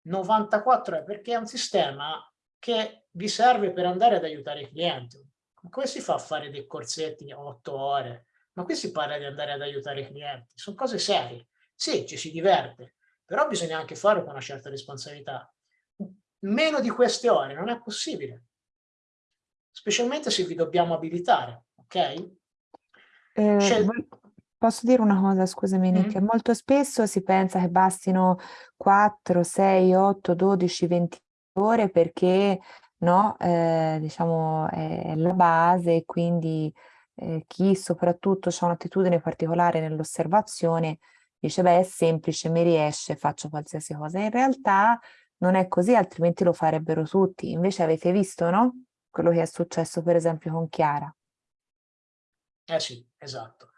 94 ore perché è un sistema che vi serve per andare ad aiutare i clienti. Come si fa a fare dei corsetti 8 ore? Ma qui si parla di andare ad aiutare i clienti. Sono cose serie. Sì, ci si diverte, però bisogna anche farlo con una certa responsabilità. Meno di queste ore non è possibile, specialmente se vi dobbiamo abilitare, ok? Eh, Scel posso dire una cosa, scusami Nick, mm. molto spesso si pensa che bastino 4, 6, 8, 12, 20 ore perché no, eh, diciamo è la base e quindi eh, chi soprattutto ha un'attitudine particolare nell'osservazione dice beh è semplice, mi riesce, faccio qualsiasi cosa. In realtà non è così, altrimenti lo farebbero tutti. Invece avete visto, no? Quello che è successo per esempio con Chiara. Eh sì, esatto.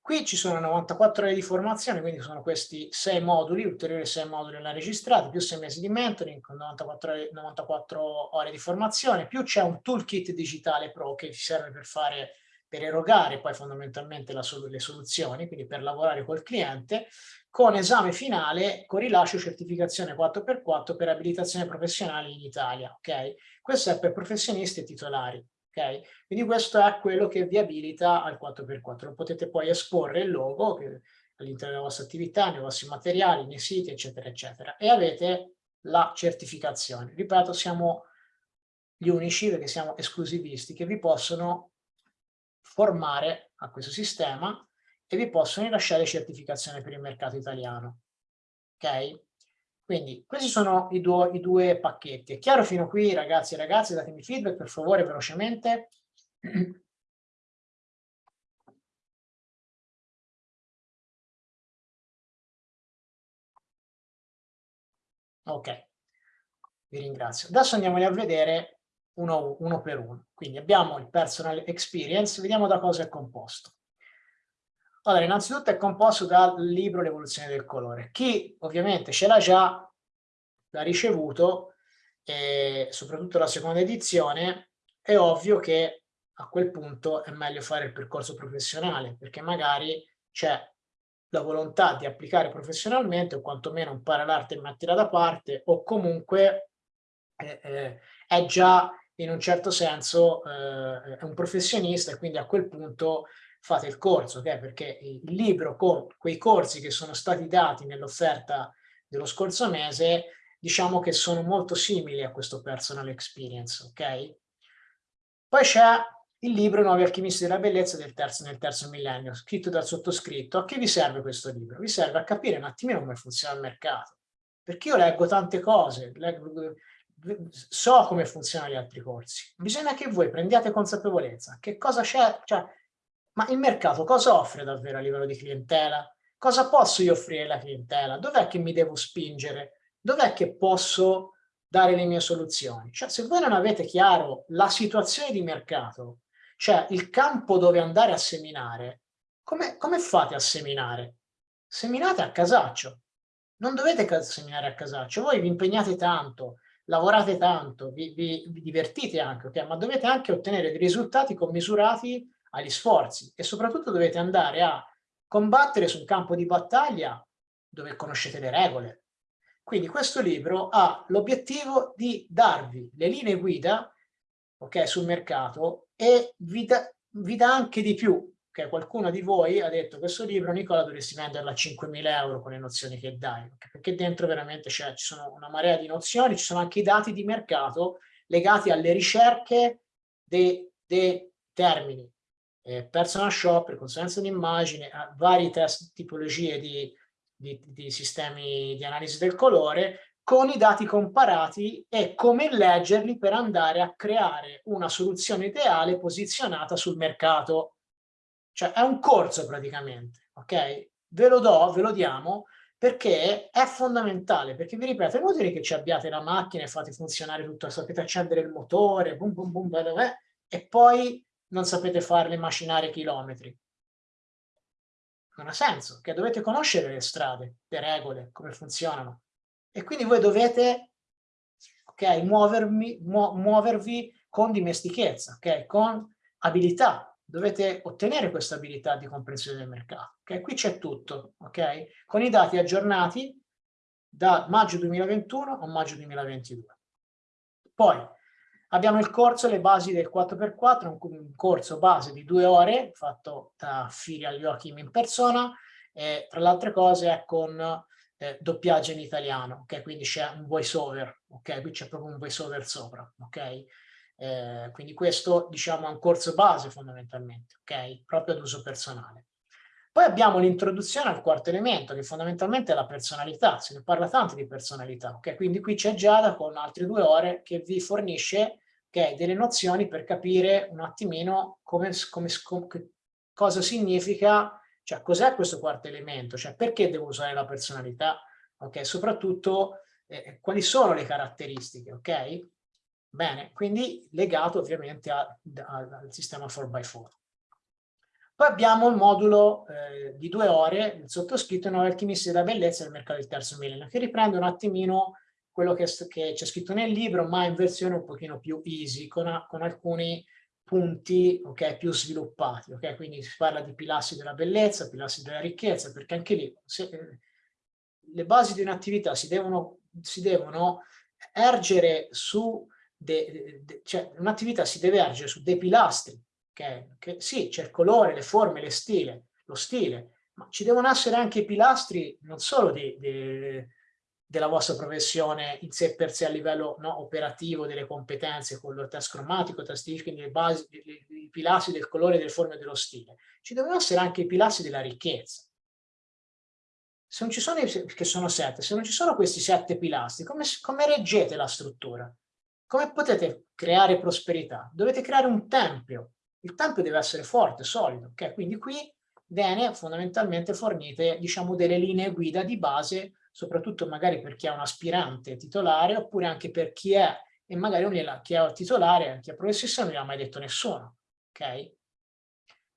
Qui ci sono 94 ore di formazione, quindi sono questi 6 moduli, ulteriori 6 moduli online registrati, più 6 mesi di mentoring, con 94 ore, 94 ore di formazione, più c'è un toolkit digitale pro che ci serve per fare per erogare poi fondamentalmente la, le soluzioni, quindi per lavorare col cliente, con esame finale con rilascio certificazione 4x4 per abilitazione professionale in Italia. Okay? Questo è per professionisti e titolari. Okay? Quindi questo è quello che vi abilita al 4x4. Potete poi esporre il logo all'interno della vostra attività, nei vostri materiali, nei siti, eccetera, eccetera. E avete la certificazione. Ripeto, siamo gli unici, perché siamo esclusivisti, che vi possono formare a questo sistema e vi possono rilasciare certificazione per il mercato italiano. Ok? Quindi questi sono i, due, i due pacchetti. È chiaro fino qui ragazzi e ragazze? Datemi feedback per favore velocemente. Ok, vi ringrazio. Adesso andiamoli a vedere uno, uno per uno. Quindi abbiamo il personal experience, vediamo da cosa è composto. Allora, innanzitutto è composto dal libro L'evoluzione del colore. Chi ovviamente ce l'ha già, l'ha ricevuto, e soprattutto la seconda edizione, è ovvio che a quel punto è meglio fare il percorso professionale, perché magari c'è la volontà di applicare professionalmente o quantomeno imparare l'arte e metterla da parte o comunque eh, eh, è già in un certo senso eh, un professionista e quindi a quel punto fate il corso, okay? perché il libro con quei corsi che sono stati dati nell'offerta dello scorso mese, diciamo che sono molto simili a questo personal experience, ok? Poi c'è il libro Nuovi alchimisti della bellezza del terzo, nel terzo millennio, scritto dal sottoscritto. A che vi serve questo libro? Vi serve a capire un attimino come funziona il mercato. Perché io leggo tante cose, leggo so come funzionano gli altri corsi. Bisogna che voi prendiate consapevolezza. Che cosa c'è? Cioè, ma il mercato cosa offre davvero a livello di clientela? Cosa posso io offrire alla clientela? Dov'è che mi devo spingere? Dov'è che posso dare le mie soluzioni? Cioè, se voi non avete chiaro la situazione di mercato, cioè il campo dove andare a seminare, come, come fate a seminare? Seminate a casaccio. Non dovete seminare a casaccio. Voi vi impegnate tanto, lavorate tanto, vi, vi, vi divertite anche, okay? ma dovete anche ottenere dei risultati commisurati agli sforzi e soprattutto dovete andare a combattere sul campo di battaglia dove conoscete le regole. Quindi questo libro ha l'obiettivo di darvi le linee guida okay, sul mercato e vi, da, vi dà anche di più. Okay? Qualcuno di voi ha detto questo libro, Nicola, dovresti venderlo a 5.000 euro con le nozioni che dai, perché dentro veramente ci sono una marea di nozioni, ci sono anche i dati di mercato legati alle ricerche dei, dei termini eh, personal shopper, consulenza d'immagine, vari test tipologie di, di, di sistemi di analisi del colore con i dati comparati e come leggerli per andare a creare una soluzione ideale posizionata sul mercato. Cioè è un corso praticamente, ok? Ve lo do, ve lo diamo, perché è fondamentale, perché vi ripeto, è inutile che ci abbiate la macchina e fate funzionare tutto, sapete accendere il motore, boom, boom, boom, beh, beh, e poi non sapete farle macinare chilometri. Non ha senso, che dovete conoscere le strade, le regole, come funzionano. E quindi voi dovete okay, muovermi, mu muovervi con dimestichezza, okay, con abilità. Dovete ottenere questa abilità di comprensione del mercato. Okay? Qui c'è tutto, ok? Con i dati aggiornati da maggio 2021 a maggio 2022. Poi, Abbiamo il corso Le basi del 4x4, un corso base di due ore fatto da Firia Joachim in persona e tra le altre cose è con eh, doppiaggio in italiano, ok? Quindi c'è un voice over, ok? Qui c'è proprio un voice over sopra, ok? Eh, quindi questo diciamo è un corso base fondamentalmente, ok? Proprio ad uso personale. Poi abbiamo l'introduzione al quarto elemento, che fondamentalmente è la personalità, se ne parla tanto di personalità, ok? Quindi qui c'è Giada con altre due ore che vi fornisce okay, delle nozioni per capire un attimino come, come, come cosa significa, cioè cos'è questo quarto elemento, cioè perché devo usare la personalità, ok? Soprattutto eh, quali sono le caratteristiche, ok? Bene, quindi legato ovviamente a, a, al sistema 4x4. Poi abbiamo il modulo eh, di due ore, il sottoscritto Nuovi alchimisti della bellezza del mercato del terzo millennio, che riprende un attimino quello che, c'è scritto nel libro, ma in versione un pochino più easy, con, a, con alcuni punti okay, più sviluppati. Okay? Quindi si parla di pilastri della bellezza, pilastri della ricchezza, perché anche lì se, eh, le basi di un'attività si devono, si devono ergere su, de, de, cioè un'attività si deve ergere su dei pilastri che, che sì, c'è il colore, le forme, le stile, lo stile, ma ci devono essere anche i pilastri non solo di, di, della vostra professione in sé per sé a livello no, operativo, delle competenze, con il test cromatico, test quindi basi, i pilastri del colore, delle forme e dello stile. Ci devono essere anche i pilastri della ricchezza. Se non ci sono, che sono sette, se non ci sono questi sette pilastri, come, come reggete la struttura? Come potete creare prosperità? Dovete creare un tempio il tempio deve essere forte, solido, ok? Quindi qui viene fondamentalmente fornite, diciamo, delle linee guida di base, soprattutto magari per chi è un aspirante titolare, oppure anche per chi è, e magari non gliela, chi è titolare, chi è professionista non gliel'ha mai detto nessuno, ok?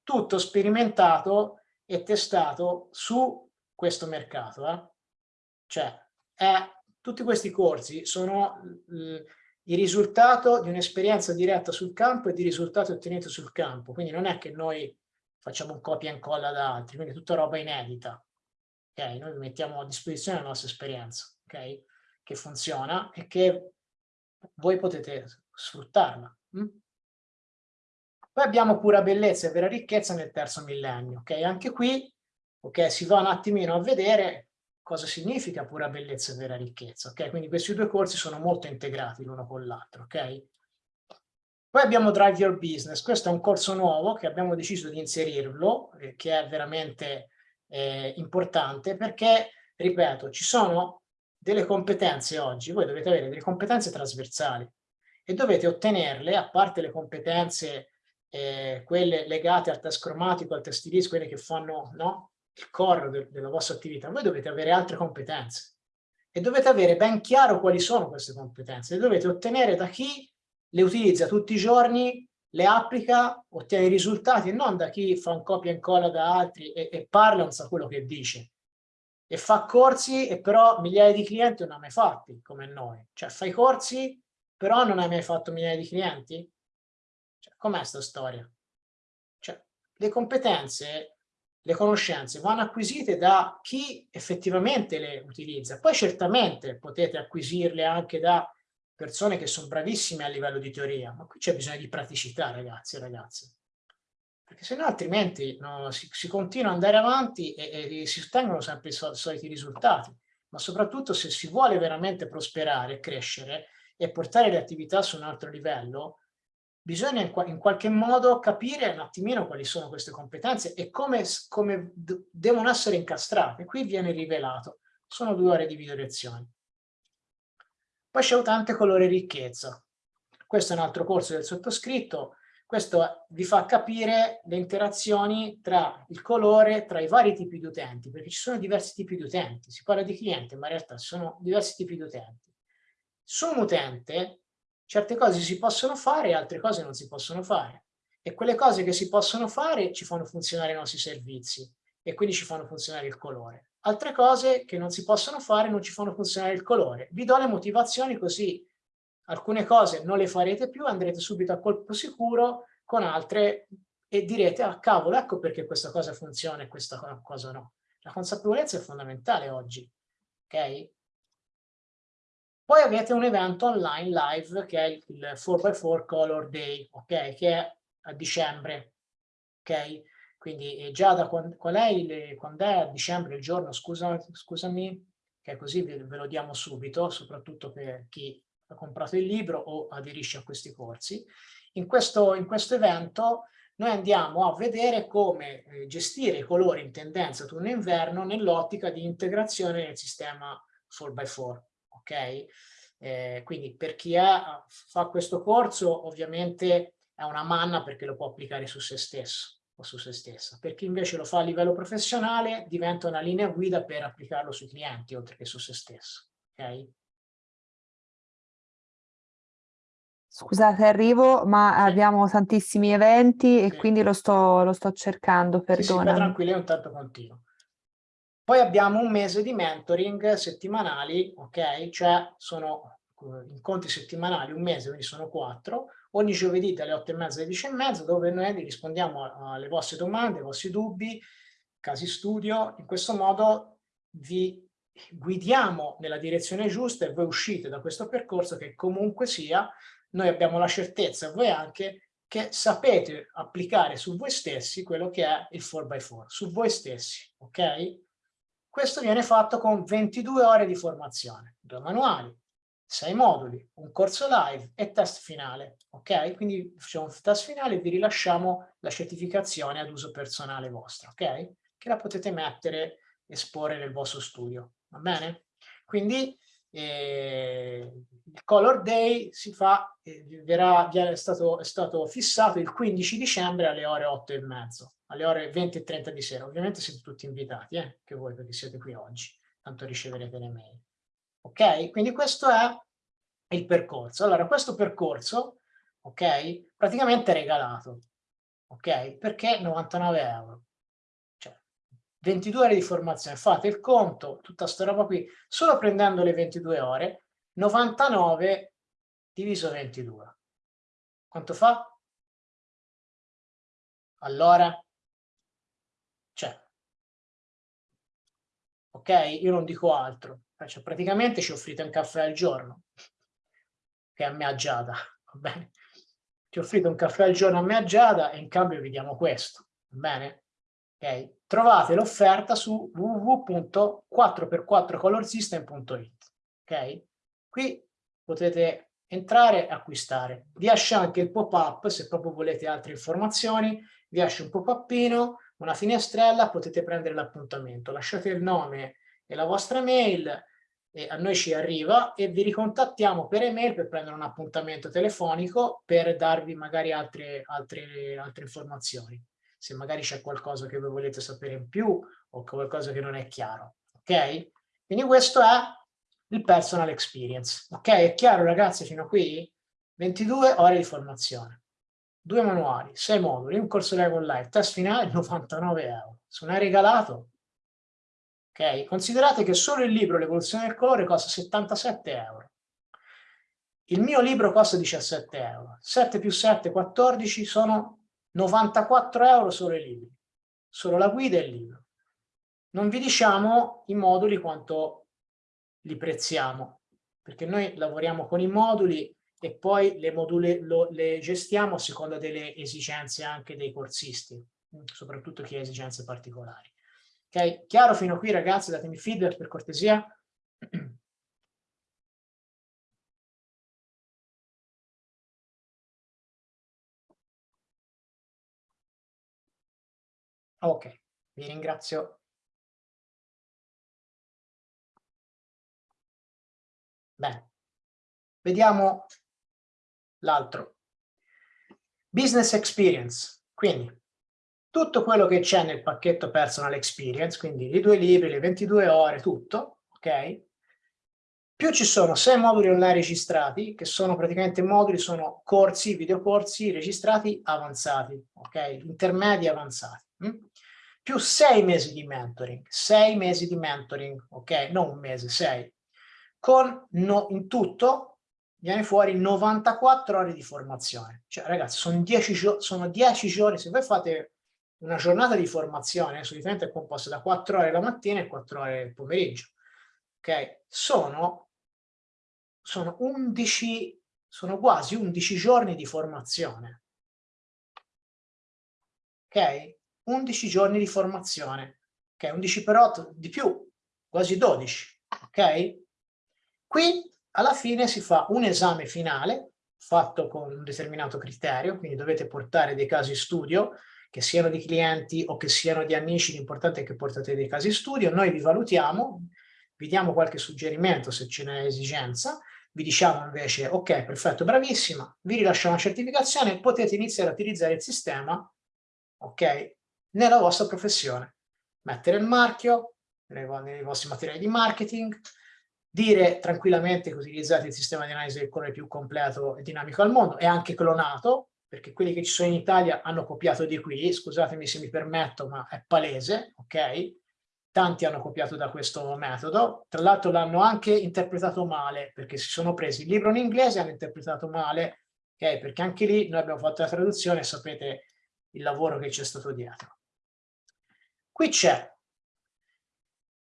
Tutto sperimentato e testato su questo mercato, eh? Cioè, è, tutti questi corsi sono il risultato di un'esperienza diretta sul campo e di risultati ottenuti sul campo. Quindi non è che noi facciamo un copia e incolla da altri, quindi tutta roba inedita. Okay? Noi mettiamo a disposizione la nostra esperienza, okay? che funziona e che voi potete sfruttarla. Hm? Poi abbiamo pura bellezza e vera ricchezza nel terzo millennio. Okay? Anche qui okay, si va un attimino a vedere cosa significa pura bellezza e vera ricchezza, ok? Quindi questi due corsi sono molto integrati l'uno con l'altro, ok? Poi abbiamo Drive Your Business, questo è un corso nuovo che abbiamo deciso di inserirlo, eh, che è veramente eh, importante perché, ripeto, ci sono delle competenze oggi, voi dovete avere delle competenze trasversali e dovete ottenerle, a parte le competenze, eh, quelle legate al test cromatico, al test iris, quelle che fanno no? Il core de della vostra attività, voi dovete avere altre competenze e dovete avere ben chiaro quali sono queste competenze, le dovete ottenere da chi le utilizza tutti i giorni, le applica, ottiene i risultati e non da chi fa un copia e incolla da altri e, e parla non sa quello che dice. e fa corsi e però migliaia di clienti non ha mai fatti come noi. Cioè fai corsi però non hai mai fatto migliaia di clienti? Cioè, com'è questa storia? Cioè, le competenze, le conoscenze vanno acquisite da chi effettivamente le utilizza. Poi certamente potete acquisirle anche da persone che sono bravissime a livello di teoria, ma qui c'è bisogno di praticità ragazzi e ragazze perché se no altrimenti no, si, si, continua ad andare avanti e, e, si ottengono sempre i sol soliti risultati, ma soprattutto se si vuole veramente prosperare, crescere e portare le attività su un altro livello, bisogna in, in qualche modo capire un attimino quali sono queste competenze e come, come devono essere incastrate. Qui viene rivelato, sono due ore di video lezioni. Poi c'è utente colore ricchezza. Questo è un altro corso del sottoscritto, questo vi fa capire le interazioni tra il colore, tra i vari tipi di utenti, perché ci sono diversi tipi di utenti. Si parla di cliente, ma in realtà ci sono diversi tipi di utenti. Su un utente certe cose si possono fare e altre cose non si possono fare. E quelle cose che si possono fare ci fanno funzionare i nostri servizi e quindi ci fanno funzionare il colore. Altre cose che non si possono fare non ci fanno funzionare il colore. Vi do le motivazioni così alcune cose non le farete più, andrete subito a colpo sicuro con altre e direte, ah cavolo, ecco perché questa cosa funziona e questa cosa no. La consapevolezza è fondamentale oggi, ok? Poi avete un evento online live che è il 4x4 Color Day, ok? Che è a dicembre, ok? Quindi eh, già da quando, qual è il, quando è a dicembre il giorno, scusa, scusami, che così ve, ve lo diamo subito, soprattutto per chi ha comprato il libro o aderisce a questi corsi. In questo, in questo evento noi andiamo a vedere come eh, gestire i colori in tendenza autunno-inverno nell'ottica di integrazione nel sistema 4x4. Ok? Eh, quindi per chi ha, fa questo corso ovviamente è una manna perché lo può applicare su se stesso o su se stessa. Per chi invece lo fa a livello professionale diventa una linea guida per applicarlo sui clienti oltre che su se stesso. Ok? Scusate, arrivo, ma Sì. abbiamo tantissimi eventi e Sì. quindi lo sto, lo sto cercando, Sì, sì, perdonami. tranquilli, è un tanto continuo. Poi abbiamo un mese di mentoring settimanali, ok? Cioè sono eh, incontri settimanali, un mese, quindi sono quattro, ogni giovedì dalle otto e mezza alle dieci e mezza, dove noi rispondiamo alle vostre domande, ai vostri dubbi, casi studio. In questo modo vi guidiamo nella direzione giusta e voi uscite da questo percorso che comunque sia noi abbiamo la certezza, voi anche, che sapete applicare su voi stessi quello che è il 4x4, su voi stessi, ok? Questo viene fatto con 22 ore di formazione, due manuali, sei moduli, un corso live e test finale, ok? Quindi facciamo un test finale e vi rilasciamo la certificazione ad uso personale vostra, ok? Che la potete mettere, esporre nel vostro studio, va bene? Quindi eh, il Color Day si fa, eh, verrà, è, stato, è stato fissato il 15 dicembre alle ore 8 e mezzo, alle ore 20 e 30 di sera. Ovviamente siete tutti invitati, eh, che voi perché siete qui oggi, tanto riceverete le mail. Ok? Quindi questo è il percorso. Allora, questo percorso, ok, praticamente è regalato, ok? Perché 99 euro. 22 ore di formazione, fate il conto, tutta sta roba qui, solo prendendo le 22 ore, 99 diviso 22. Quanto fa? Allora, cioè, ok? Io non dico altro, cioè, praticamente ci offrite un caffè al giorno, che a me a Giada, va bene? Ci offrite un caffè al giorno a me a Giada e in cambio vi diamo questo, va bene? Okay? Trovate l'offerta su www.4x4colorsystem.it. Ok? Qui potete entrare e acquistare. Vi esce anche il pop-up se proprio volete altre informazioni, vi esce un pop-upino, una finestrella, potete prendere l'appuntamento. Lasciate il nome e la vostra mail, e a noi ci arriva e vi ricontattiamo per email per prendere un appuntamento telefonico per darvi magari altre, altre, altre informazioni se magari c'è qualcosa che voi volete sapere in più o qualcosa che non è chiaro, ok? Quindi questo è il personal experience, ok? È chiaro ragazzi fino a qui? 22 ore di formazione, due manuali, sei moduli, un corso live online, test finale 99 euro. Se non hai regalato, Ok? Considerate che solo il libro L'evoluzione del colore costa 77 euro. Il mio libro costa 17 euro. 7 più 7, 14, sono 94 euro solo i libri. Solo la guida e il libro. Non vi diciamo i moduli quanto li prezziamo, perché noi lavoriamo con i moduli e poi le, module, lo, le gestiamo a seconda delle esigenze anche dei corsisti, soprattutto chi ha esigenze particolari. Ok? Chiaro fino a qui ragazzi? Datemi feedback per cortesia. Ok, vi ringrazio. Bene, vediamo l'altro. Business experience, quindi tutto quello che c'è nel pacchetto personal experience, quindi i due libri, le 22 ore, tutto, ok? Più ci sono sei moduli online registrati, che sono praticamente moduli, sono corsi, videocorsi registrati avanzati, ok? Intermedi avanzati. Hm? Più sei mesi di mentoring, sei mesi di mentoring, ok? Non un mese, sei. Con no, in tutto viene fuori 94 ore di formazione. Cioè ragazzi, sono 10, sono 10 giorni, se voi fate una giornata di formazione, solitamente è composta da 4 ore la mattina e 4 ore il pomeriggio, ok? Sono, sono 11, sono quasi 11 giorni di formazione. Ok? 11 giorni di formazione, ok? 11 per 8 di più, quasi 12, ok? Qui alla fine si fa un esame finale fatto con un determinato criterio, quindi dovete portare dei casi studio, che siano di clienti o che siano di amici, l'importante è che portate dei casi studio, noi vi valutiamo, vi diamo qualche suggerimento se ce n'è esigenza, vi diciamo invece ok, perfetto, bravissima, vi rilasciamo una certificazione, potete iniziare a utilizzare il sistema, ok, nella vostra professione. Mettere il marchio nei, vostri materiali di marketing, dire tranquillamente che utilizzate il sistema di analisi del colore più completo e dinamico al mondo, e anche clonato, perché quelli che ci sono in Italia hanno copiato di qui, scusatemi se mi permetto, ma è palese, ok? Tanti hanno copiato da questo metodo, tra l'altro l'hanno anche interpretato male, perché si sono presi il libro in inglese e hanno interpretato male, ok? Perché anche lì noi abbiamo fatto la traduzione e sapete il lavoro che c'è stato dietro. Qui c'è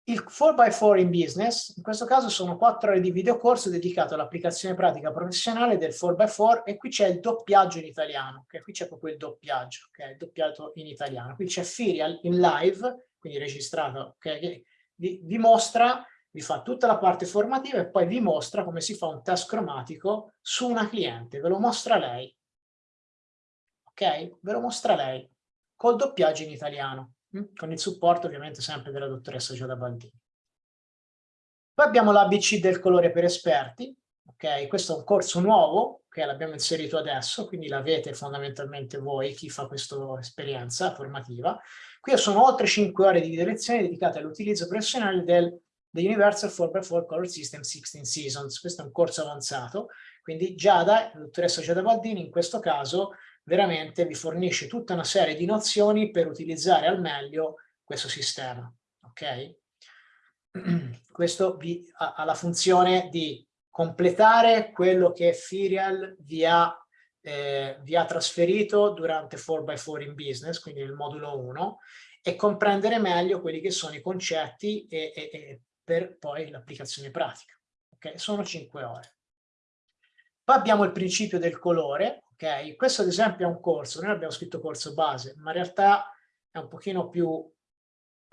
il 4x4 in business, in questo caso sono 4 ore di videocorso dedicato all'applicazione pratica professionale del 4x4 e qui c'è il doppiaggio in italiano, okay? qui c'è proprio il doppiaggio, okay? il doppiato in italiano. Qui c'è Firial in live, quindi registrato, okay? che vi, vi mostra, vi fa tutta la parte formativa e poi vi mostra come si fa un test cromatico su una cliente, ve lo mostra lei, ok? Ve lo mostra lei, col doppiaggio in italiano. Mm? con il supporto ovviamente sempre della dottoressa Giada Baldini. Poi abbiamo l'ABC del colore per esperti, ok? Questo è un corso nuovo che l'abbiamo inserito adesso, quindi l'avete fondamentalmente voi, chi fa questa esperienza formativa. Qui sono oltre 5 ore di lezioni dedicate all'utilizzo professionale del The Universal 4x4 Color System 16 Seasons. Questo è un corso avanzato, quindi Giada, la dottoressa Giada Baldini, in questo caso veramente vi fornisce tutta una serie di nozioni per utilizzare al meglio questo sistema. Ok? Questo vi, ha, ha, la funzione di completare quello che Firial vi ha, eh, vi ha trasferito durante 4x4 in business, quindi nel modulo 1, e comprendere meglio quelli che sono i concetti e, e, e per poi l'applicazione pratica. Okay? Sono 5 ore. Poi abbiamo il principio del colore, ok? Questo ad esempio è un corso, noi abbiamo scritto corso base, ma in realtà è un pochino più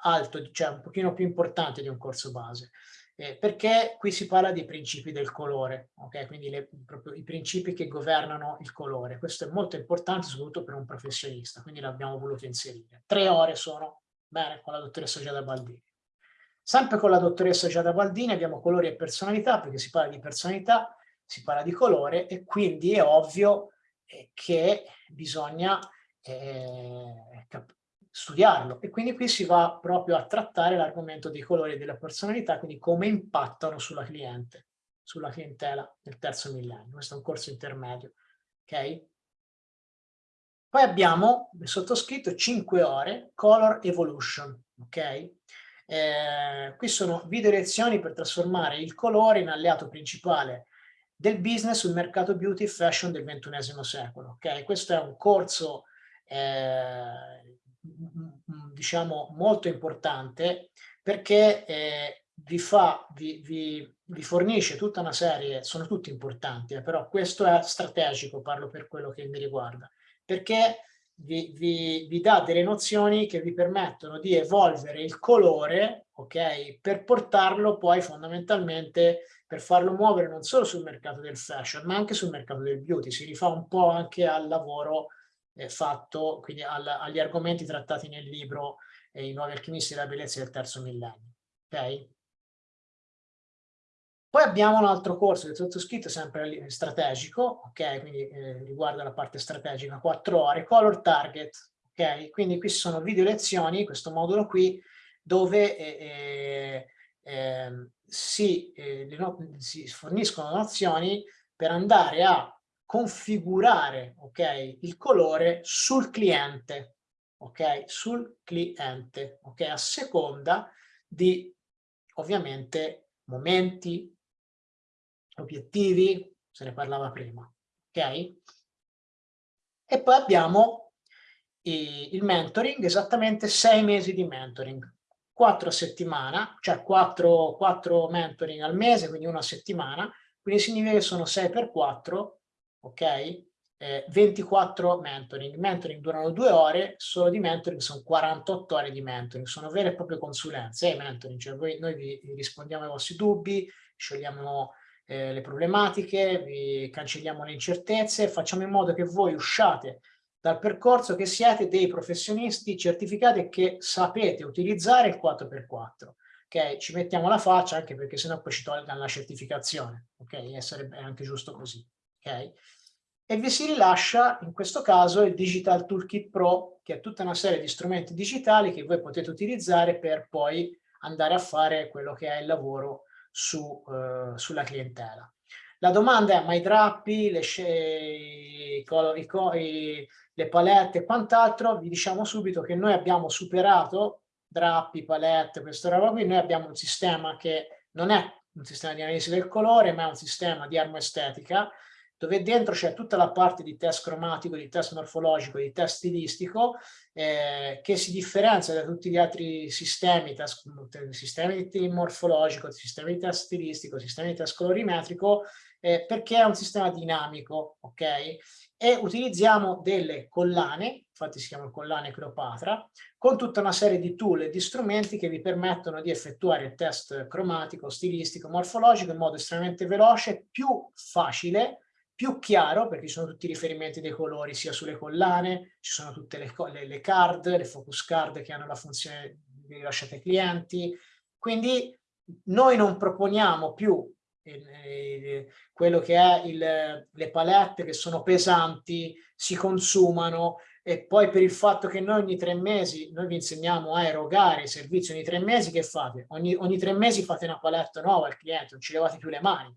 alto, cioè un pochino più importante di un corso base, eh, perché qui si parla dei principi del colore, ok? Quindi le, proprio i principi che governano il colore. Questo è molto importante soprattutto per un professionista, quindi l'abbiamo voluto inserire. Tre ore sono, bene, con la dottoressa Giada Baldini. Sempre con la dottoressa Giada Baldini abbiamo colori e personalità, perché si parla di personalità, si parla di colore e quindi è ovvio che bisogna eh, studiarlo e quindi qui si va proprio a trattare l'argomento dei colori e della personalità, quindi come impattano sulla cliente, sulla clientela nel terzo millennio. Questo è un corso intermedio, ok? Poi abbiamo sottoscritto 5 ore Color Evolution, ok? Eh, qui sono video lezioni per trasformare il colore in alleato principale del business sul mercato beauty e fashion del XXI secolo. Okay? Questo è un corso eh, diciamo molto importante perché eh, vi, fa, vi, vi, vi, fornisce tutta una serie, sono tutti importanti, eh, però questo è strategico, parlo per quello che mi riguarda, perché vi, vi, vi, dà delle nozioni che vi permettono di evolvere il colore, ok, per portarlo poi fondamentalmente, per farlo muovere non solo sul mercato del fashion, ma anche sul mercato del beauty. Si rifà un po' anche al lavoro eh, fatto, quindi al, agli argomenti trattati nel libro eh, I nuovi alchimisti della bellezza del terzo millennio, ok? Poi abbiamo un altro corso del sottoscritto sempre strategico, ok? Quindi eh, riguarda la parte strategica, 4 ore, color target, ok? Quindi qui sono video lezioni, questo modulo qui, dove eh, eh, si, eh, no si, forniscono nozioni per andare a configurare, ok? Il colore sul cliente, ok? Sul cliente, ok? A seconda di, ovviamente, momenti, obiettivi, se ne parlava prima, ok? E poi abbiamo il mentoring, esattamente sei mesi di mentoring, quattro a settimana, cioè quattro, quattro mentoring al mese, quindi una settimana, quindi significa che sono 6 per 4, ok? Eh, 24 mentoring. Mentoring durano due ore, solo di mentoring sono 48 ore di mentoring, sono vere e proprie consulenze, eh, mentoring, cioè voi, noi vi rispondiamo ai vostri dubbi, sciogliamo eh, le problematiche, vi cancelliamo le incertezze, facciamo in modo che voi usciate dal percorso che siete dei professionisti certificati e che sapete utilizzare il 4x4. Ok, ci mettiamo la faccia anche perché sennò poi ci tolgono la certificazione, ok? E sarebbe anche giusto così, ok? E vi si rilascia in questo caso il Digital Toolkit Pro, che è tutta una serie di strumenti digitali che voi potete utilizzare per poi andare a fare quello che è il lavoro su, eh, sulla clientela. La domanda è, ma i drappi, le, i, i, le palette e quant'altro, vi diciamo subito che noi abbiamo superato drappi, palette, questa roba qui, noi abbiamo un sistema che non è un sistema di analisi del colore, ma è un sistema di armoestetica, dove dentro c'è tutta la parte di test cromatico, di test morfologico, di test stilistico, eh, che si differenzia da tutti gli altri sistemi, test, sistemi di morfologico, sistemi di test stilistico, sistemi di test colorimetrico, eh, perché è un sistema dinamico, ok? E utilizziamo delle collane, infatti si chiamano collane Cleopatra, con tutta una serie di tool e di strumenti che vi permettono di effettuare il test cromatico, stilistico, morfologico in modo estremamente veloce, più facile, più chiaro perché ci sono tutti i riferimenti dei colori sia sulle collane, ci sono tutte le, le, le card, le focus card che hanno la funzione di rilasciate ai clienti, quindi noi non proponiamo più quello che è il, le palette che sono pesanti, si consumano e poi per il fatto che noi ogni tre mesi, noi vi insegniamo a erogare i servizi ogni tre mesi, che fate? Ogni, ogni tre mesi fate una palette nuova al cliente, non ci levate più le mani.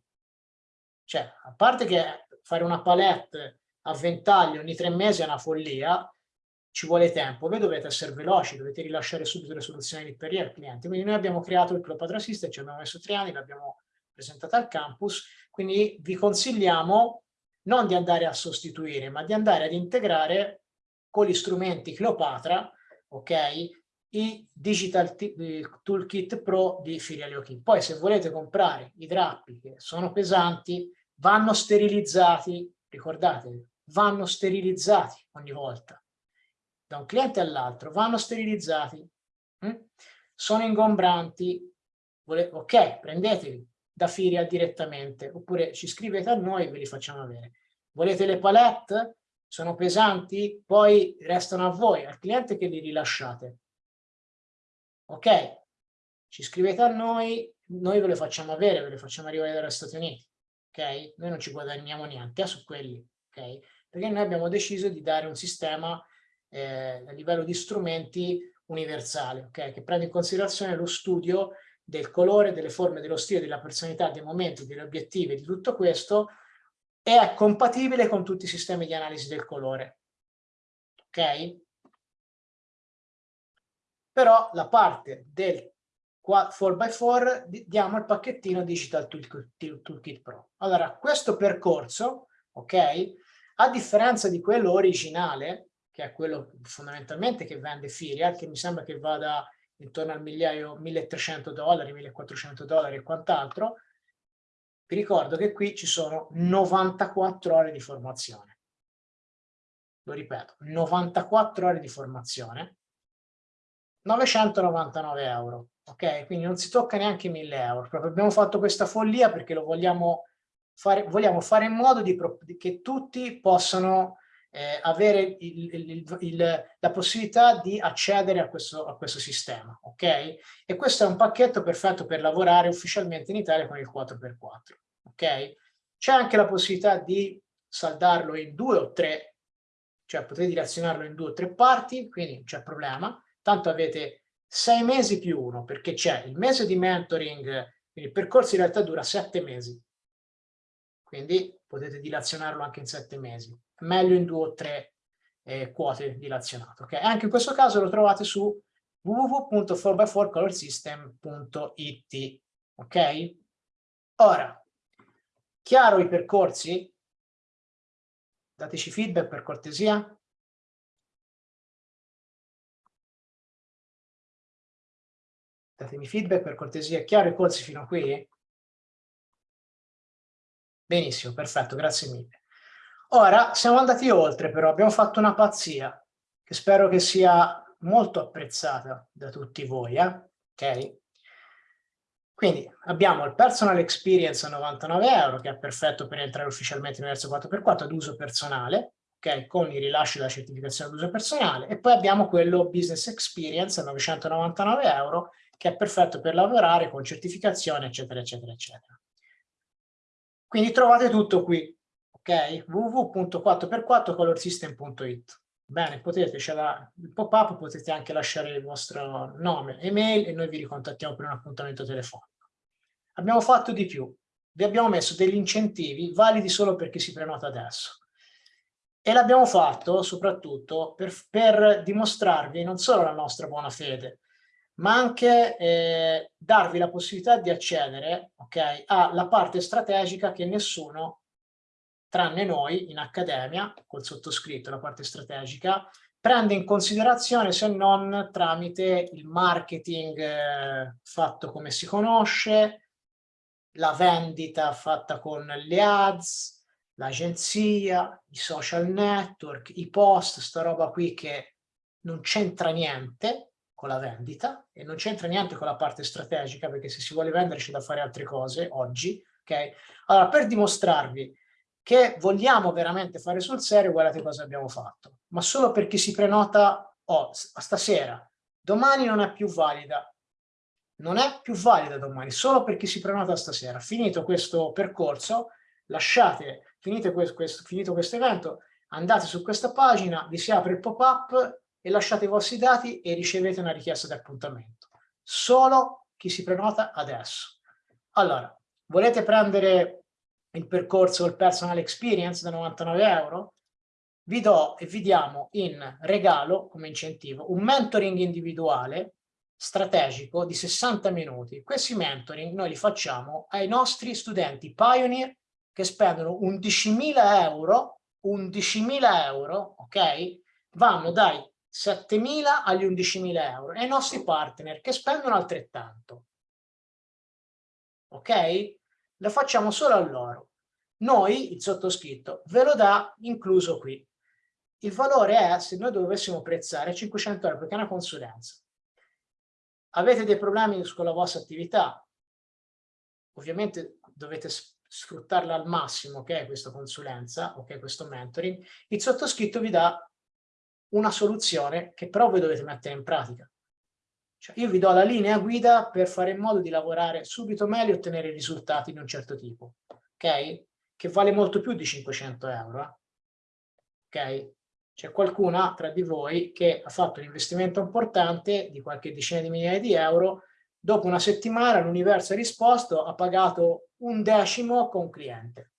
Cioè, a parte che fare una palette a ventaglio ogni tre mesi è una follia, ci vuole tempo, voi dovete essere veloci, dovete rilasciare subito le soluzioni di per al cliente. Quindi noi abbiamo creato il Cleopatra System, ci abbiamo messo tre anni, l'abbiamo presentato al campus, quindi vi consigliamo non di andare a sostituire, ma di andare ad integrare con gli strumenti Cleopatra, ok, i Digital Toolkit Pro di Filialio Key. Poi se volete comprare i drappi che sono pesanti, vanno sterilizzati, ricordatevi, vanno sterilizzati ogni volta, da un cliente all'altro, vanno sterilizzati, hm? sono ingombranti, ok, prendetevi da Firia direttamente, oppure ci scrivete a noi e ve li facciamo avere. Volete le palette? Sono pesanti? Poi restano a voi, al cliente che li rilasciate. Ok? Ci scrivete a noi, noi ve le facciamo avere, ve le facciamo arrivare dagli Stati Uniti ok? Noi non ci guadagniamo niente su quelli, ok? Perché noi abbiamo deciso di dare un sistema eh, a livello di strumenti universale, ok? Che prende in considerazione lo studio del colore, delle forme, dello stile, della personalità, dei momenti, degli obiettivi, di tutto questo, è compatibile con tutti i sistemi di analisi del colore, ok? Però la parte del 4x4 diamo il pacchettino Digital Toolkit, Pro. Allora, questo percorso, ok, a differenza di quello originale, che è quello fondamentalmente che vende Firial, che mi sembra che vada intorno al migliaio, 1300 dollari, 1400 dollari e quant'altro, vi ricordo che qui ci sono 94 ore di formazione. Lo ripeto, 94 ore di formazione, 999 euro, ok? Quindi non si tocca neanche 1000 euro. Proprio abbiamo fatto questa follia perché lo vogliamo fare, vogliamo fare in modo di, che tutti possano eh, avere il, il, il, la possibilità di accedere a questo, a questo sistema, ok? E questo è un pacchetto perfetto per lavorare ufficialmente in Italia con il 4x4, ok? C'è anche la possibilità di saldarlo in due o tre, cioè potete dilazionarlo in due o tre parti, quindi non c'è problema, tanto avete sei mesi più uno, perché c'è il mese di mentoring, quindi il percorso in realtà dura sette mesi, quindi potete dilazionarlo anche in sette mesi meglio in due o tre eh, quote dilazionate. Okay? Anche in questo caso lo trovate su www.4x4colorsystem.it. Ok? Ora, chiaro i percorsi? Dateci feedback per cortesia. Datemi feedback per cortesia. Chiaro i corsi fino a qui? Benissimo, perfetto, grazie mille. Ora siamo andati oltre però, abbiamo fatto una pazzia che spero che sia molto apprezzata da tutti voi, eh? ok? Quindi abbiamo il personal experience a 99 euro che è perfetto per entrare ufficialmente nell'Universo 4x4 ad uso personale, ok? Con il rilascio della certificazione ad uso personale e poi abbiamo quello business experience a 999 euro che è perfetto per lavorare con certificazione eccetera eccetera eccetera. Quindi trovate tutto qui, ok? www.4x4colorsystem.it Bene, potete, c'è il pop-up, potete anche lasciare il vostro nome, email e noi vi ricontattiamo per un appuntamento telefonico. Abbiamo fatto di più, vi abbiamo messo degli incentivi validi solo per chi si prenota adesso. E l'abbiamo fatto soprattutto per, per, dimostrarvi non solo la nostra buona fede, ma anche eh, darvi la possibilità di accedere okay, alla parte strategica che nessuno tranne noi in accademia, col sottoscritto, la parte strategica, prende in considerazione se non tramite il marketing eh, fatto come si conosce, la vendita fatta con le ads, l'agenzia, i social network, i post, sta roba qui che non c'entra niente con la vendita e non c'entra niente con la parte strategica perché se si vuole vendere c'è da fare altre cose oggi, ok? Allora, per dimostrarvi che vogliamo veramente fare sul serio, guardate cosa abbiamo fatto. Ma solo per chi si prenota oh, stasera, domani non è più valida. Non è più valida domani, solo per chi si prenota stasera. Finito questo percorso, lasciate, finite questo, questo, finito questo evento, andate su questa pagina, vi si apre il pop-up e lasciate i vostri dati e ricevete una richiesta di appuntamento. Solo chi si prenota adesso. Allora, volete prendere il percorso il personal experience da 99 euro, vi do e vi diamo in regalo come incentivo un mentoring individuale strategico di 60 minuti. Questi mentoring noi li facciamo ai nostri studenti pioneer che spendono 11.000 euro, 11.000 euro, ok? Vanno dai 7.000 agli 11.000 euro e i nostri partner che spendono altrettanto. Ok? lo facciamo solo a loro. Noi, il sottoscritto, ve lo dà incluso qui. Il valore è, se noi dovessimo prezzare, 500 euro perché è una consulenza. Avete dei problemi con la vostra attività? Ovviamente dovete sfruttarla al massimo, ok, questa consulenza, ok, questo mentoring. Il sottoscritto vi dà una soluzione che però voi dovete mettere in pratica. Cioè io vi do la linea guida per fare in modo di lavorare subito meglio e ottenere risultati di un certo tipo, ok? Che vale molto più di 500 euro, eh? ok? C'è qualcuna tra di voi che ha fatto un investimento importante di qualche decina di migliaia di euro, dopo una settimana l'universo ha risposto, ha pagato un decimo con cliente,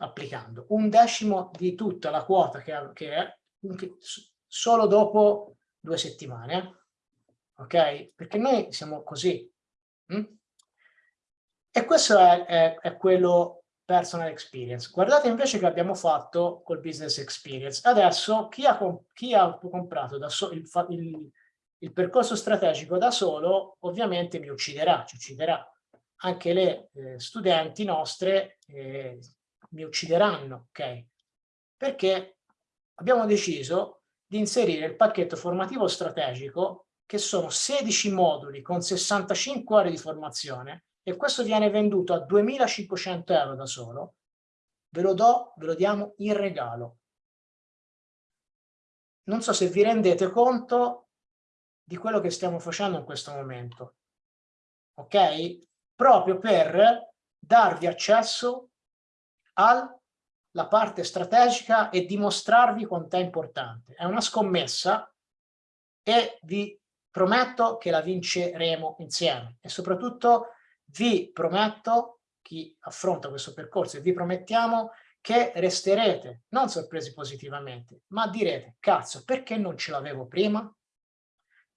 applicando un decimo di tutta la quota che, che solo dopo due settimane. ok? Perché noi siamo così. Hm? E questo è, è, è quello personal experience. Guardate invece che abbiamo fatto col business experience. Adesso chi ha, chi ha comprato so, il, il, il, percorso strategico da solo ovviamente mi ucciderà, ci ucciderà. Anche le eh, studenti nostre eh, mi uccideranno, ok? Perché abbiamo deciso di inserire il pacchetto formativo strategico che sono 16 moduli con 65 ore di formazione e questo viene venduto a 2.500 euro da solo, ve lo do, ve lo diamo in regalo. Non so se vi rendete conto di quello che stiamo facendo in questo momento, ok? Proprio per darvi accesso alla parte strategica e dimostrarvi quanto è importante. È una scommessa e vi prometto che la vinceremo insieme e soprattutto vi prometto, chi affronta questo percorso, e vi promettiamo che resterete non sorpresi positivamente, ma direte, cazzo, perché non ce l'avevo prima?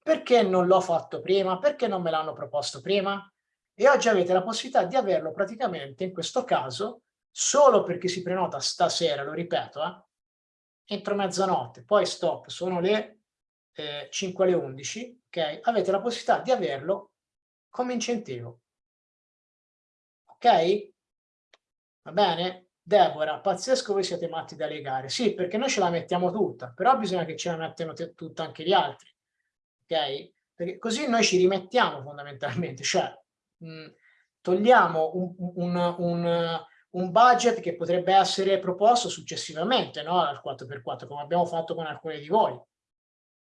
Perché non l'ho fatto prima? Perché non me l'hanno proposto prima? E oggi avete la possibilità di averlo praticamente, in questo caso, solo per chi si prenota stasera, lo ripeto, eh, entro mezzanotte, poi stop, sono le eh, 5 alle 11, ok? Avete la possibilità di averlo come incentivo ok? Va bene? Deborah, pazzesco voi siete matti da legare. Sì, perché noi ce la mettiamo tutta, però bisogna che ce la mettano tutta anche gli altri, ok? Perché così noi ci rimettiamo fondamentalmente, cioè mh, togliamo un, un, un, un, budget che potrebbe essere proposto successivamente, no? Al 4x4, come abbiamo fatto con alcuni di voi.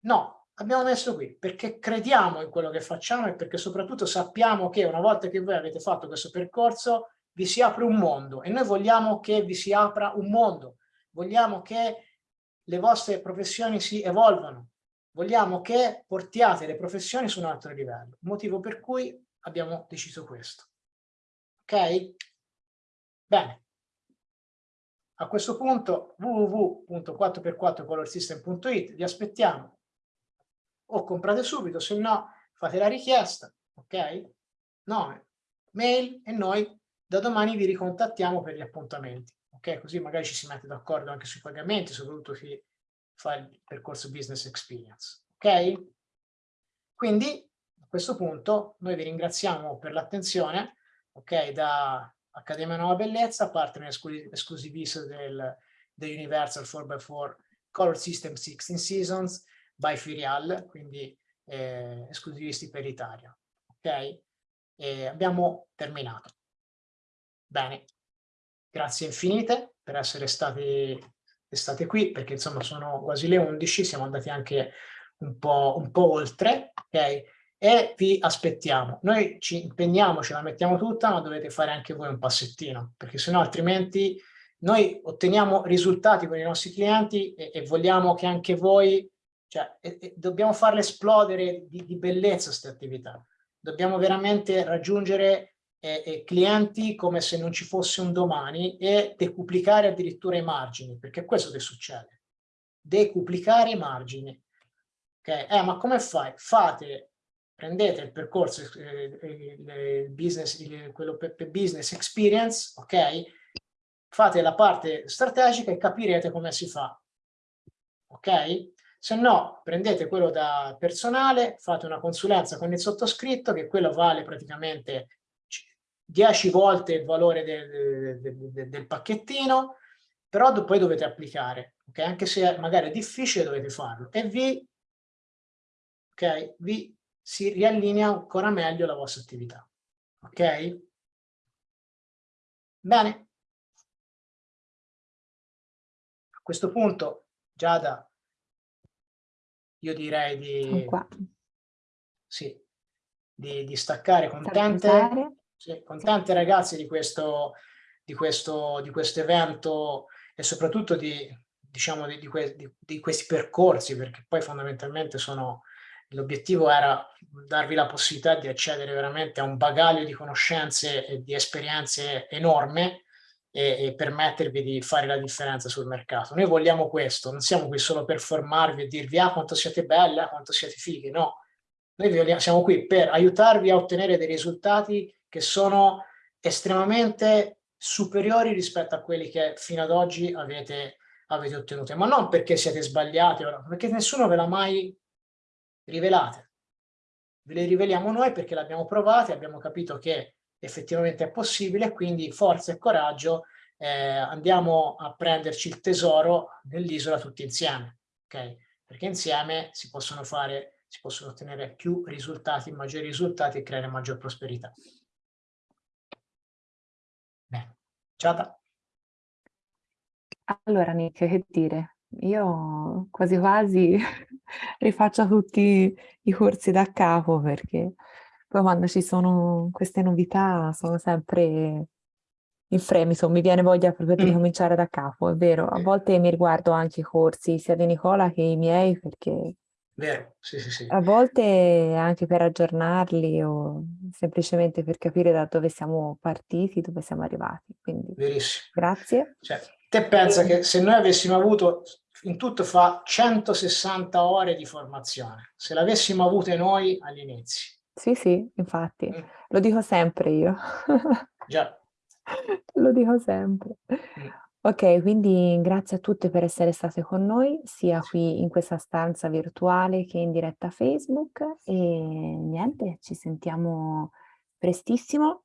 No, abbiamo messo qui perché crediamo in quello che facciamo e perché soprattutto sappiamo che una volta che voi avete fatto questo percorso vi si apre un mondo e noi vogliamo che vi si apra un mondo, vogliamo che le vostre professioni si evolvano, vogliamo che portiate le professioni su un altro livello, motivo per cui abbiamo deciso questo. Ok? Bene. A questo punto www.4x4colorsystem.it vi aspettiamo o comprate subito, se no fate la richiesta, ok? Nome, mail e noi da domani vi ricontattiamo per gli appuntamenti, ok? Così magari ci si mette d'accordo anche sui pagamenti, soprattutto chi fa il percorso business experience, ok? Quindi a questo punto noi vi ringraziamo per l'attenzione, ok? Da Accademia Nuova Bellezza, partner esclusivista del, del Universal 4x4 Color System 16 Seasons, by Firial, quindi eh, esclusivisti per l'Italia. Ok? E abbiamo terminato. Bene, grazie infinite per essere stati, state qui, perché insomma sono quasi le 11, siamo andati anche un po', un po oltre, ok? E vi aspettiamo. Noi ci impegniamo, ce la mettiamo tutta, ma dovete fare anche voi un passettino, perché sennò altrimenti noi otteniamo risultati con i nostri clienti e, e vogliamo che anche voi cioè, e, e dobbiamo farle esplodere di, di bellezza queste attività. Dobbiamo veramente raggiungere eh, eh, clienti come se non ci fosse un domani e decuplicare addirittura i margini, perché è questo che succede. Decuplicare i margini. Okay? Eh, ma come fai? Fate, prendete il percorso, eh, il business, il, quello per, per business experience, ok? Fate la parte strategica e capirete come si fa. Ok? Se no, prendete quello da personale, fate una consulenza con il sottoscritto, che quello vale praticamente 10 volte il valore del, del, del, del pacchettino, però poi dovete applicare, ok? Anche se magari è difficile dovete farlo e vi, ok? Vi si riallinea ancora meglio la vostra attività, ok? Bene. A questo punto, Giada, io direi di, sì, di, di staccare contente, sì, contente ragazzi di questo, di, questo, di questo evento e soprattutto di, diciamo, di, que, di, questi percorsi, perché poi fondamentalmente sono, l'obiettivo era darvi la possibilità di accedere veramente a un bagaglio di conoscenze e di esperienze enorme e, e, permettervi di fare la differenza sul mercato. Noi vogliamo questo, non siamo qui solo per formarvi e dirvi ah quanto siete belle, ah, quanto siete fighi, no. Noi siamo qui per aiutarvi a ottenere dei risultati che sono estremamente superiori rispetto a quelli che fino ad oggi avete, avete ottenuto, ma non perché siete sbagliati, perché nessuno ve l'ha mai rivelate. Ve le riveliamo noi perché l'abbiamo provate, abbiamo capito che effettivamente è possibile, quindi forza e coraggio, eh, andiamo a prenderci il tesoro dell'isola tutti insieme, ok? Perché insieme si possono fare, si possono ottenere più risultati, maggiori risultati e creare maggior prosperità. Bene, Giada. Allora Nick, che dire? Io quasi quasi rifaccio tutti i corsi da capo perché poi quando ci sono queste novità sono sempre in fremito, mi viene voglia proprio di Mm. ricominciare da capo, è vero. A volte mi riguardo anche i corsi sia di Nicola che i miei perché Vero, sì, sì, sì. a volte anche per aggiornarli o semplicemente per capire da dove siamo partiti, dove siamo arrivati. Quindi Verissimo. grazie. Cioè, te pensa che se noi avessimo avuto, in tutto fa 160 ore di formazione, se l'avessimo avute noi all'inizio. Sì, sì, infatti, Mm. lo dico sempre io. Già. Lo dico sempre. Mm. Ok, quindi grazie a tutte per essere state con noi, sia qui in questa stanza virtuale che in diretta Facebook e niente, ci sentiamo prestissimo.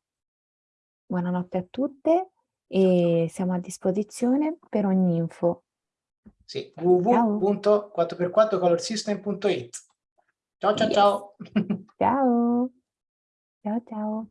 Buonanotte a tutte e siamo a disposizione per ogni info. Sì, www.4x4colorsystem.it Ciao ciao Yes. ciao! Ciao! Ciao ciao!